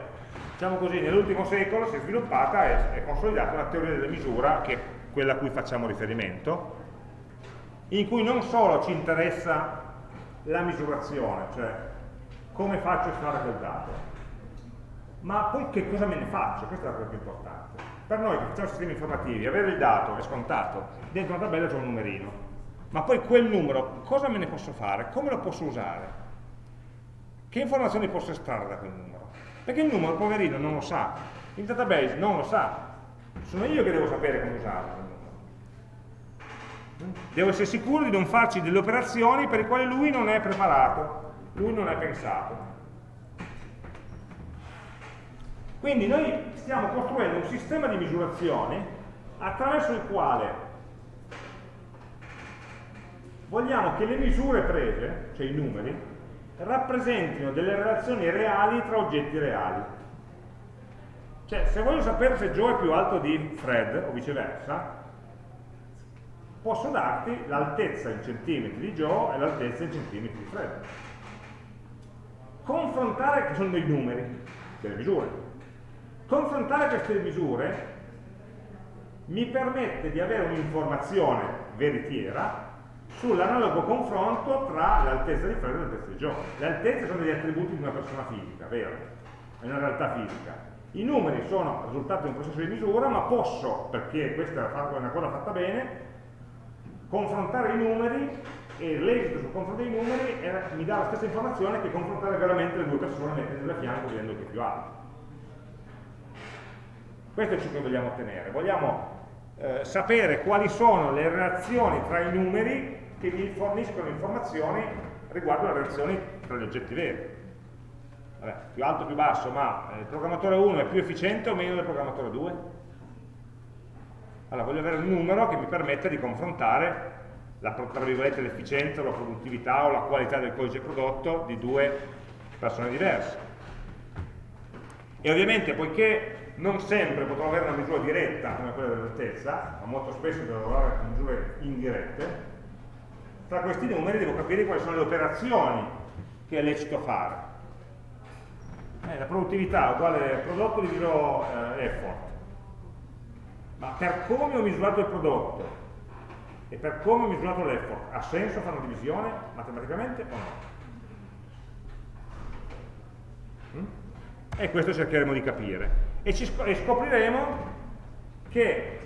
diciamo così, nell'ultimo secolo si è sviluppata e è consolidata una teoria della misura, che è quella a cui facciamo riferimento, in cui non solo ci interessa la misurazione, cioè come faccio a fare quel dato, ma poi che cosa me ne faccio, questa è la cosa più importante. Per noi che facciamo sistemi informativi, avere il dato è scontato, dentro una tabella c'è un numerino, ma poi quel numero, cosa me ne posso fare, come lo posso usare, che informazioni posso estrarre da quel numero. Perché il numero, poverino, non lo sa. Il database non lo sa. Sono io che devo sapere come usarlo. Devo essere sicuro di non farci delle operazioni per le quali lui non è preparato, lui non è pensato. Quindi noi stiamo costruendo un sistema di misurazione attraverso il quale vogliamo che le misure prese, cioè i numeri, rappresentino delle relazioni reali tra oggetti reali. Cioè, se voglio sapere se Joe è più alto di Fred, o viceversa, posso darti l'altezza in centimetri di Joe e l'altezza in centimetri di Fred. Confrontare, che sono dei numeri, delle misure, confrontare queste misure mi permette di avere un'informazione veritiera sull'analogo confronto tra l'altezza di Fred e l'altezza Joe. Le altezze sono degli attributi di una persona fisica, vero? È una realtà fisica. I numeri sono il risultato di un processo di misura, ma posso, perché questa è una cosa fatta bene, confrontare i numeri e l'esito sul confronto dei numeri mi dà la stessa informazione che confrontare veramente le due persone mettendole a fianco vedendo chi è più alto. Questo è ciò che vogliamo ottenere. Vogliamo eh, sapere quali sono le relazioni tra i numeri che mi forniscono informazioni riguardo alle relazioni tra gli oggetti veri. Vabbè, più alto o più basso, ma eh, il programmatore 1 è più efficiente o meno del programmatore 2? Allora voglio avere un numero che mi permetta di confrontare l'efficienza, la produttività o la qualità del codice prodotto di due persone diverse. E ovviamente poiché non sempre potrò avere una misura diretta come quella dell'altezza, ma molto spesso devo lavorare con misure indirette, tra questi numeri devo capire quali sono le operazioni che è lecito fare. Eh, la produttività uguale prodotto diviso eh, effort. Ma per come ho misurato il prodotto e per come ho misurato l'effort, ha senso fare una divisione matematicamente o no? Mm? E questo cercheremo di capire. E, sc e scopriremo che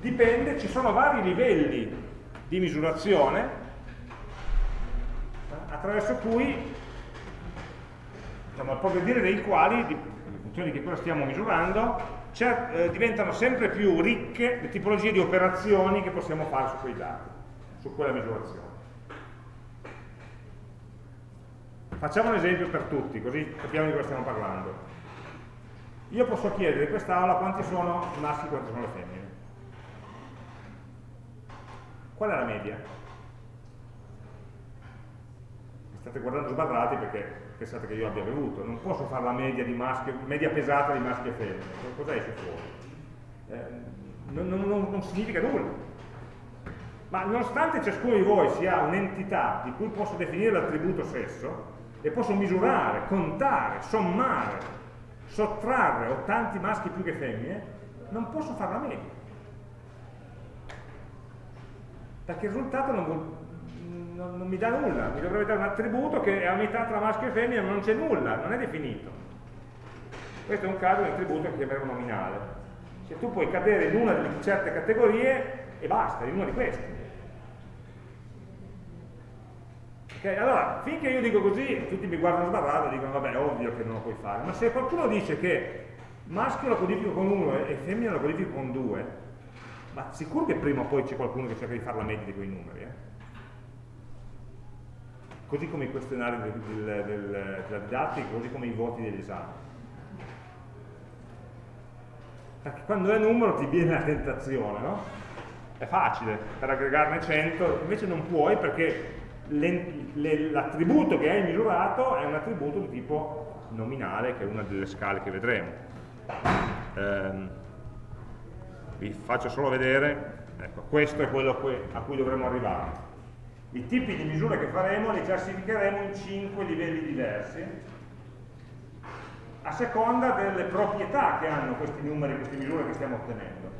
dipende, ci sono vari livelli di misurazione attraverso cui diciamo, al progredire dei quali, funzione di che cosa stiamo misurando, eh, diventano sempre più ricche le tipologie di operazioni che possiamo fare su quei dati, su quella misurazione. Facciamo un esempio per tutti, così capiamo di cosa stiamo parlando. Io posso chiedere in quest'aula quanti sono i maschi e quanti sono le femmine. Qual è la media? Mi state guardando sbarrati perché pensate che io abbia bevuto, non posso fare la media, maschi, media pesata di maschi e femmine, cosa esce fuori? Eh, non, non, non, significa nulla. Ma nonostante ciascuno di voi sia un'entità di cui posso definire l'attributo sesso, e posso misurare, contare, sommare, sottrarre ho tanti maschi più che femmine, non posso fare la media. Perché il risultato non, non, non mi dà nulla, mi dovrebbe dare un attributo che è a metà tra maschio e femmina, ma non c'è nulla, non è definito. Questo è un caso di attributo che chiameremo nominale. Se tu puoi cadere in una delle certe categorie e basta, in una di queste. Allora, finché io dico così, tutti mi guardano sbarrato e dicono vabbè, è ovvio che non lo puoi fare, ma se qualcuno dice che maschio lo codifico con uno e femmina lo codifico con due, ma sicuro che prima o poi c'è qualcuno che cerca di fare la media di quei numeri, eh? così come i questionari del, del, del, della didattica, così come i voti degli esami. Perché quando è numero ti viene la tentazione, no? È facile, per aggregarne 100, invece non puoi perché l'attributo che hai misurato è un attributo di tipo nominale, che è una delle scale che vedremo. Eh, vi faccio solo vedere, ecco, questo è quello a cui dovremo arrivare. I tipi di misure che faremo li classificheremo in 5 livelli diversi, a seconda delle proprietà che hanno questi numeri, queste misure che stiamo ottenendo.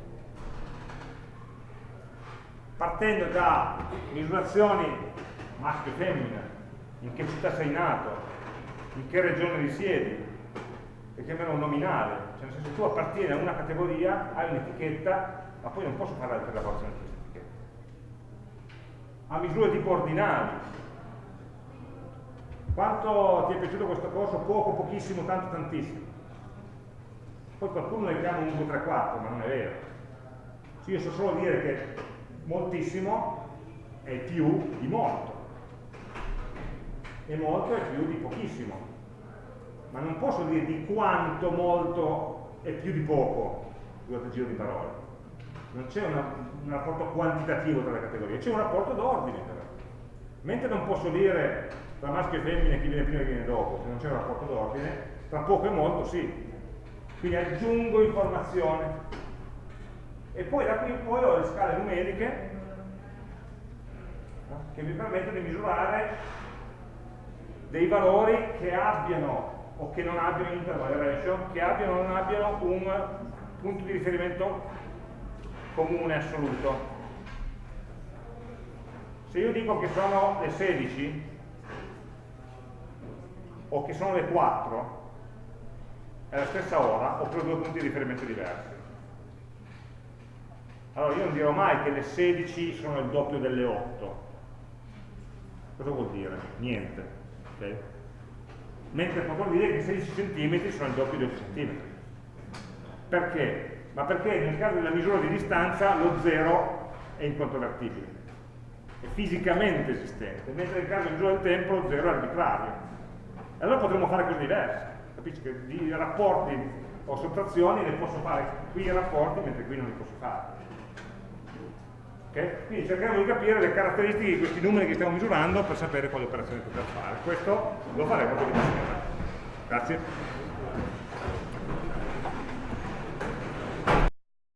Partendo da misurazioni maschio e femmina, in che città sei nato, in che regione risiedi, che chiamano nominale, cioè nel senso tu appartieni a una categoria, hai un'etichetta, ma poi non posso fare altre lavorazioni di questa etichetta. Ha misure tipo ordinali. Quanto ti è piaciuto questo corso? Poco, pochissimo, tanto, tantissimo. Poi qualcuno ne chiama 1, 2, 3, 4, ma non è vero. Cioè io so solo dire che moltissimo è più di molto e molto è più di pochissimo. Ma non posso dire di quanto molto è più di poco durante il giro di parole. Non c'è un rapporto quantitativo tra le categorie, c'è un rapporto d'ordine però. Mentre non posso dire tra maschio e femmina chi viene prima e chi viene dopo, se non c'è un rapporto d'ordine, tra poco e molto sì. Quindi aggiungo informazione. E poi da qui in poi ho le scale numeriche eh, che mi permettono di misurare dei valori che abbiano o che non abbiano interval ratio, che abbiano o non abbiano un punto di riferimento comune assoluto. Se io dico che sono le 16 o che sono le 4, è la stessa ora, però due punti di riferimento diversi. Allora io non dirò mai che le 16 sono il doppio delle 8. Cosa vuol dire? Niente Okay? Mentre potrò dire che 16 cm sono il doppio di 8 cm. Perché? Ma perché nel caso della misura di distanza lo 0 è incontrovertibile, è fisicamente esistente, mentre nel caso della misura del tempo lo 0 è arbitrario. E allora potremmo fare cose diverse, capisci? Che di rapporti o sottrazioni le posso fare qui i rapporti mentre qui non li posso fare. Okay? Quindi cercheremo di capire le caratteristiche di questi numeri che stiamo misurando per sapere quali operazioni poter fare. Questo lo faremo con il Grazie.